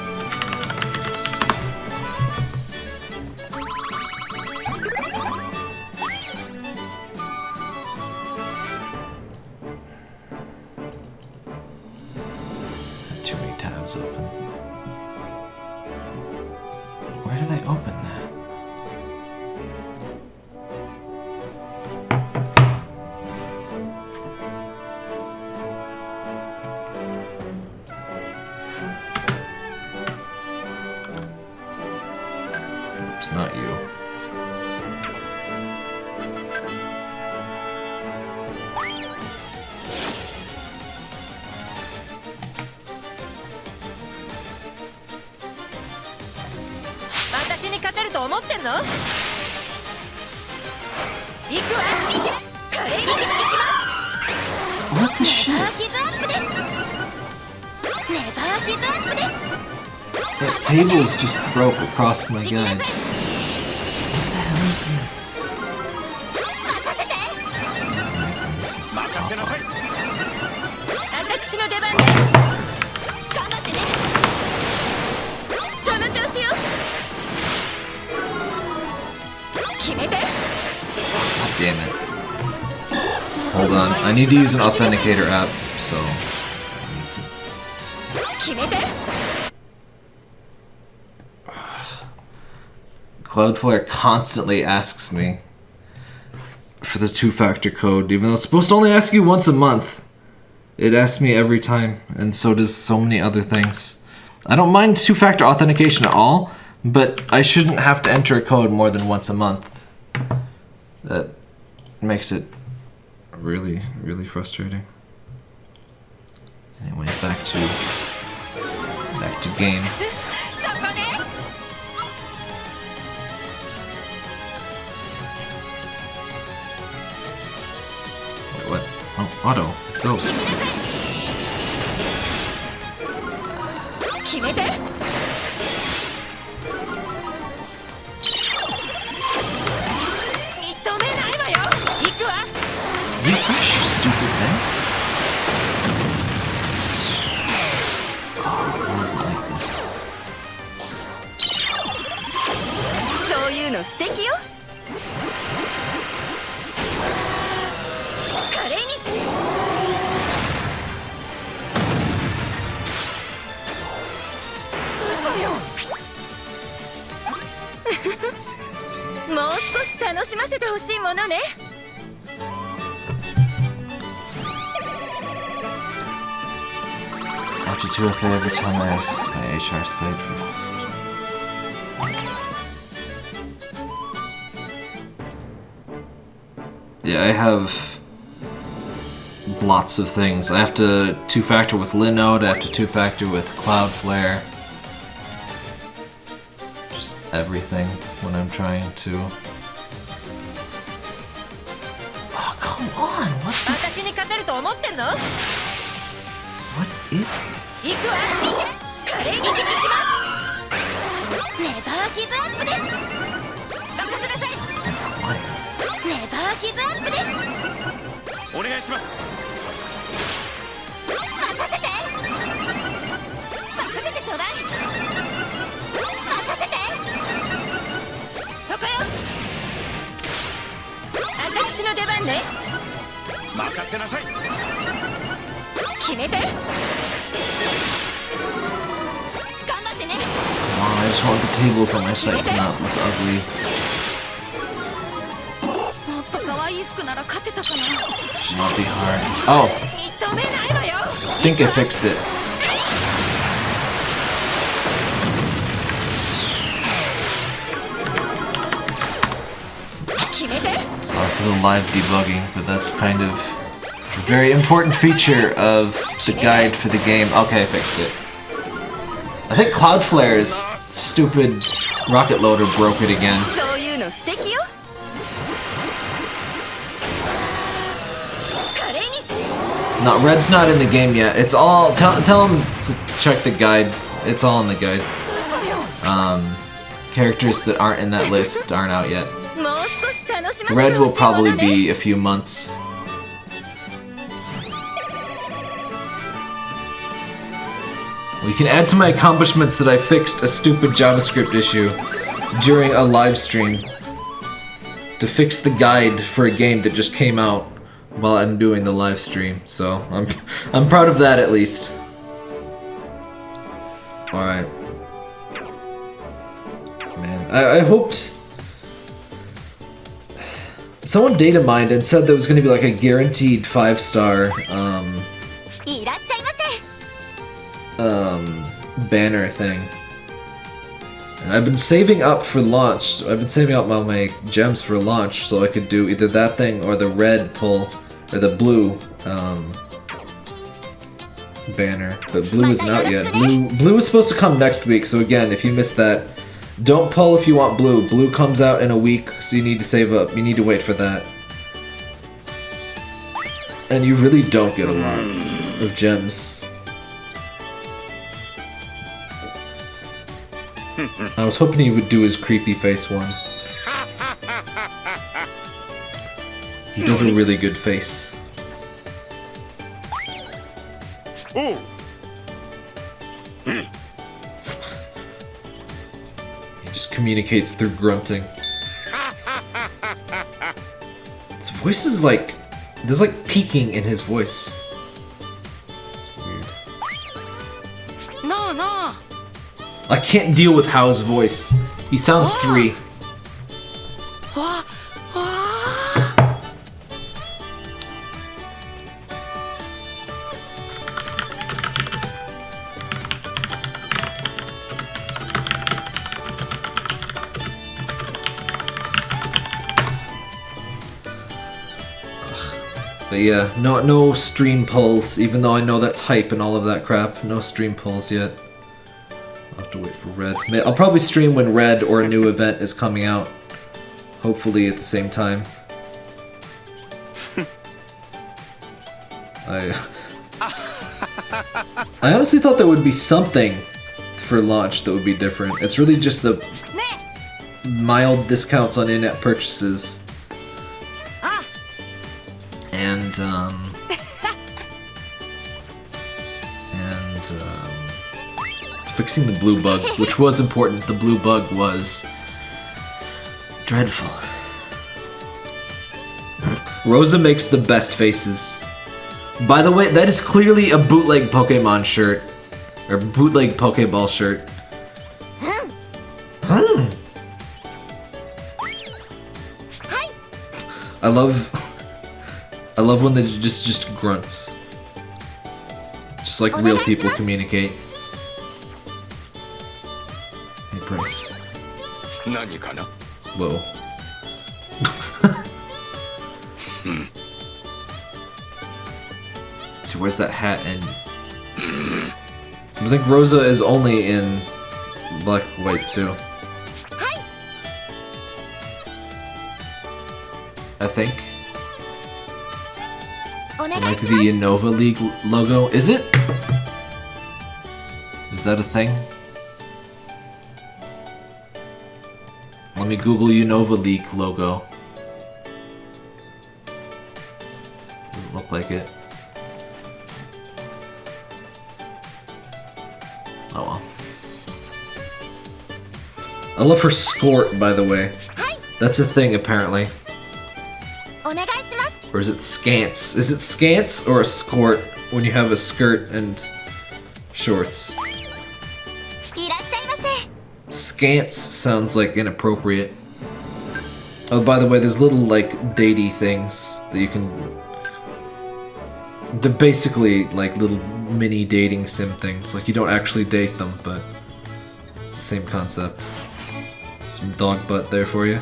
cables just broke across my guy. Damn it. Hold on, I need to use an authenticator app, so... Cloudflare constantly asks me for the two factor code, even though it's supposed to only ask you once a month. It asks me every time, and so does so many other things. I don't mind two factor authentication at all, but I shouldn't have to enter a code more than once a month. That makes it really, really frustrating. Anyway, back to back to game. Auto. Let's go. Refresh, you stupid thing. Oh, why is it like this? そういうの素敵よ 少し楽しませてほしいものね After 2FA every time I access my HR site for hospital. Yeah, I have lots of things. I have to two-factor with Linode, I have to two-factor with Cloudflare. Just everything when I'm trying to... 私に勝てると思ってるの？What is this? 行くわ。華麗に行きますネバーギブアップです。任せなさい?ネバーギブアップです。お願いします。任せて。任せて。ちょうだい任せて。そこよ。私の出番ね任せなさい決めて頑張ってね on, I just want the tables on my site to not look ugly. もっと可愛い服なら勝てたかな Should not be hard. Oh, 認めないわよ I think I fixed it. the live debugging, but that's kind of a very important feature of the guide for the game. Okay, I fixed it. I think Cloudflare's stupid rocket loader broke it again. No, Red's not in the game yet. It's all... Tell, tell him to check the guide. It's all in the guide. Um, characters that aren't in that list aren't out yet. Red will probably be a few months. We can add to my accomplishments that I fixed a stupid JavaScript issue during a live stream to fix the guide for a game that just came out while I'm doing the live stream. So I'm [laughs] I'm proud of that at least. All right, man. I, I hoped Someone data mined and said there was going to be like a guaranteed five star um, um, banner thing. And I've been saving up for launch. So I've been saving up all my gems for launch so I could do either that thing or the red pull or the blue um, banner. But blue is not yet. Blue, blue is supposed to come next week. So again, if you missed that, don't pull if you want blue. Blue comes out in a week, so you need to save up. You need to wait for that. And you really don't get a lot of gems. [laughs] I was hoping he would do his creepy face one. He does a really good face. おう He [clears throat] just communicates through grunting. His voice is like... There's like peaking in his voice. No, no. I can't deal with Hau's voice. He sounds oh. three. But yeah, no no stream pulls, even though I know that's hype and all of that crap. No stream pulls yet. I'll have to wait for Red. I'll probably stream when Red or a new event is coming out. Hopefully at the same time. [laughs] I I honestly thought there would be something for launch that would be different. It's really just the mild discounts on in-app purchases and um and um fixing the blue bug, [laughs] which was important. The blue bug was dreadful. Rosa makes the best faces. By the way, that is clearly a bootleg Pokemon shirt. Or bootleg Pokeball shirt. Hmm. I love I love when they just just grunts. Just like real people communicate. Hey, Prince. Whoa. [laughs] Hmm. so where's that hat and... Hmm. I think Rosa is only in black white too. I think like the Unova League logo. Is it? Is that a thing? Let me Google Unova League logo. Doesn't look like it. Oh well. I love her skort, by the way. That's a thing, apparently. Or is it scants? Is it scants or a skirt when you have a skirt and shorts? Scants sounds like inappropriate. Oh, by the way, there's little, like, datey things that you can... They're basically, like, little mini dating sim things. Like, you don't actually date them, but it's the same concept. Some dog butt there for you.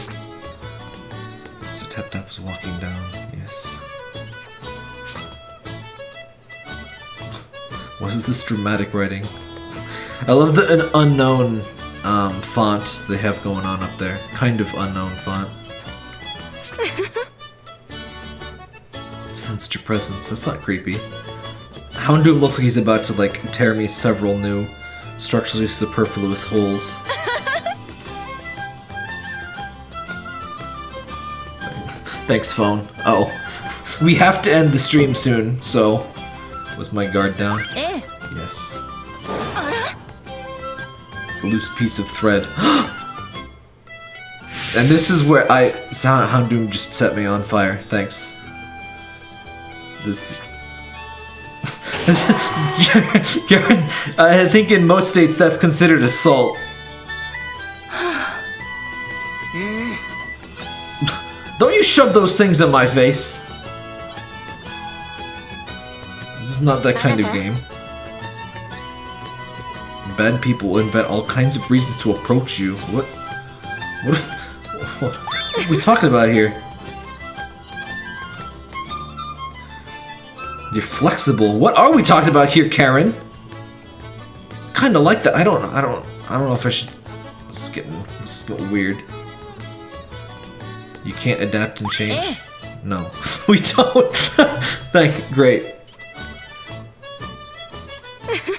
So Tap Tap was walking down Yes. What is this dramatic writing? I love the an unknown um, font they have going on up there. Kind of unknown font. [laughs] Sensed your presence. That's not creepy. Houndoom looks like he's about to like tear me several new structurally superfluous holes. [laughs] Thanks, phone. Oh. [laughs] we have to end the stream soon, so... Was my guard down? Eh. Yes. It's a loose piece of thread. [gasps] and this is where I... Silent Houndoom just set me on fire. Thanks. This... [laughs] Karen, I think in most states that's considered assault. Shove those things in my face. This is not that kind of game. Bad people invent all kinds of reasons to approach you. What? What? What, what are we talking about here? You're flexible. What are we talking about here, Karen? Kind of like that. I don't. I don't. I don't know if I should. It's getting. It's getting weird. You can't adapt and change. Eh. No, [laughs] we don't. [laughs] Thank. you. Great. [laughs]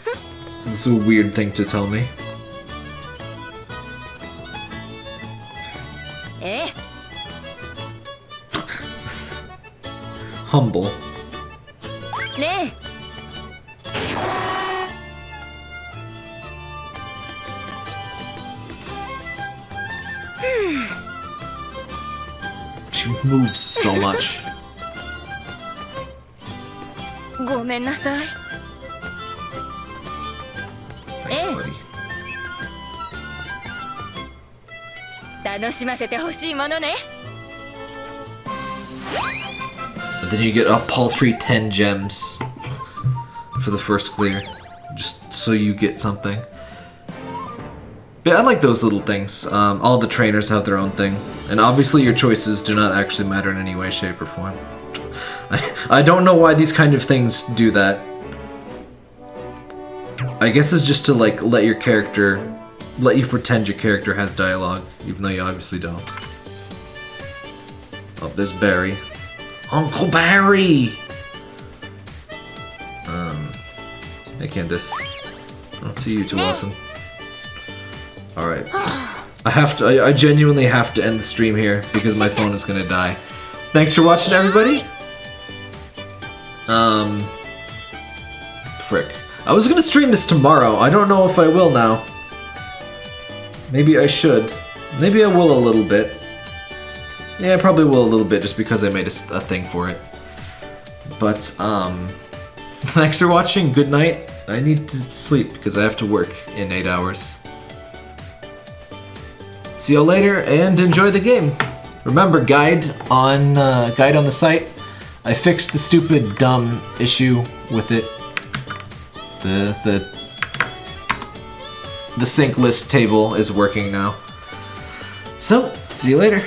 This is a weird thing to tell me. ええ eh. Humble. moves so much. [laughs] えごめんなさい Thanks, Eh. buddy. 楽しませてほしいものね But then you get a paltry 10 gems for the first clear. Just so you get something. But I like those little things. Um, all the trainers have their own thing. And obviously your choices do not actually matter in any way, shape, or form. [laughs] I, I don't know why these kind of things do that. I guess it's just to like let your character, let you pretend your character has dialogue, even though you obviously don't. Oh, there's Barry. Uncle Barry! Um, hey Candice. I don't see you too often. Alright. I have to, I, I genuinely have to end the stream here because my phone is gonna die. Thanks for watching everybody! Um, frick. I was gonna stream this tomorrow, I don't know if I will now. Maybe I should. Maybe I will a little bit. Yeah, I probably will a little bit just because I made a thing for it. But, um, [laughs] thanks for watching. Good night. I need to sleep because I have to work in eight hours. See you later and enjoy the game. Remember, guide on uh, guide on the site. I fixed the stupid dumb issue with it. The the the sync list table is working now. So, see you later.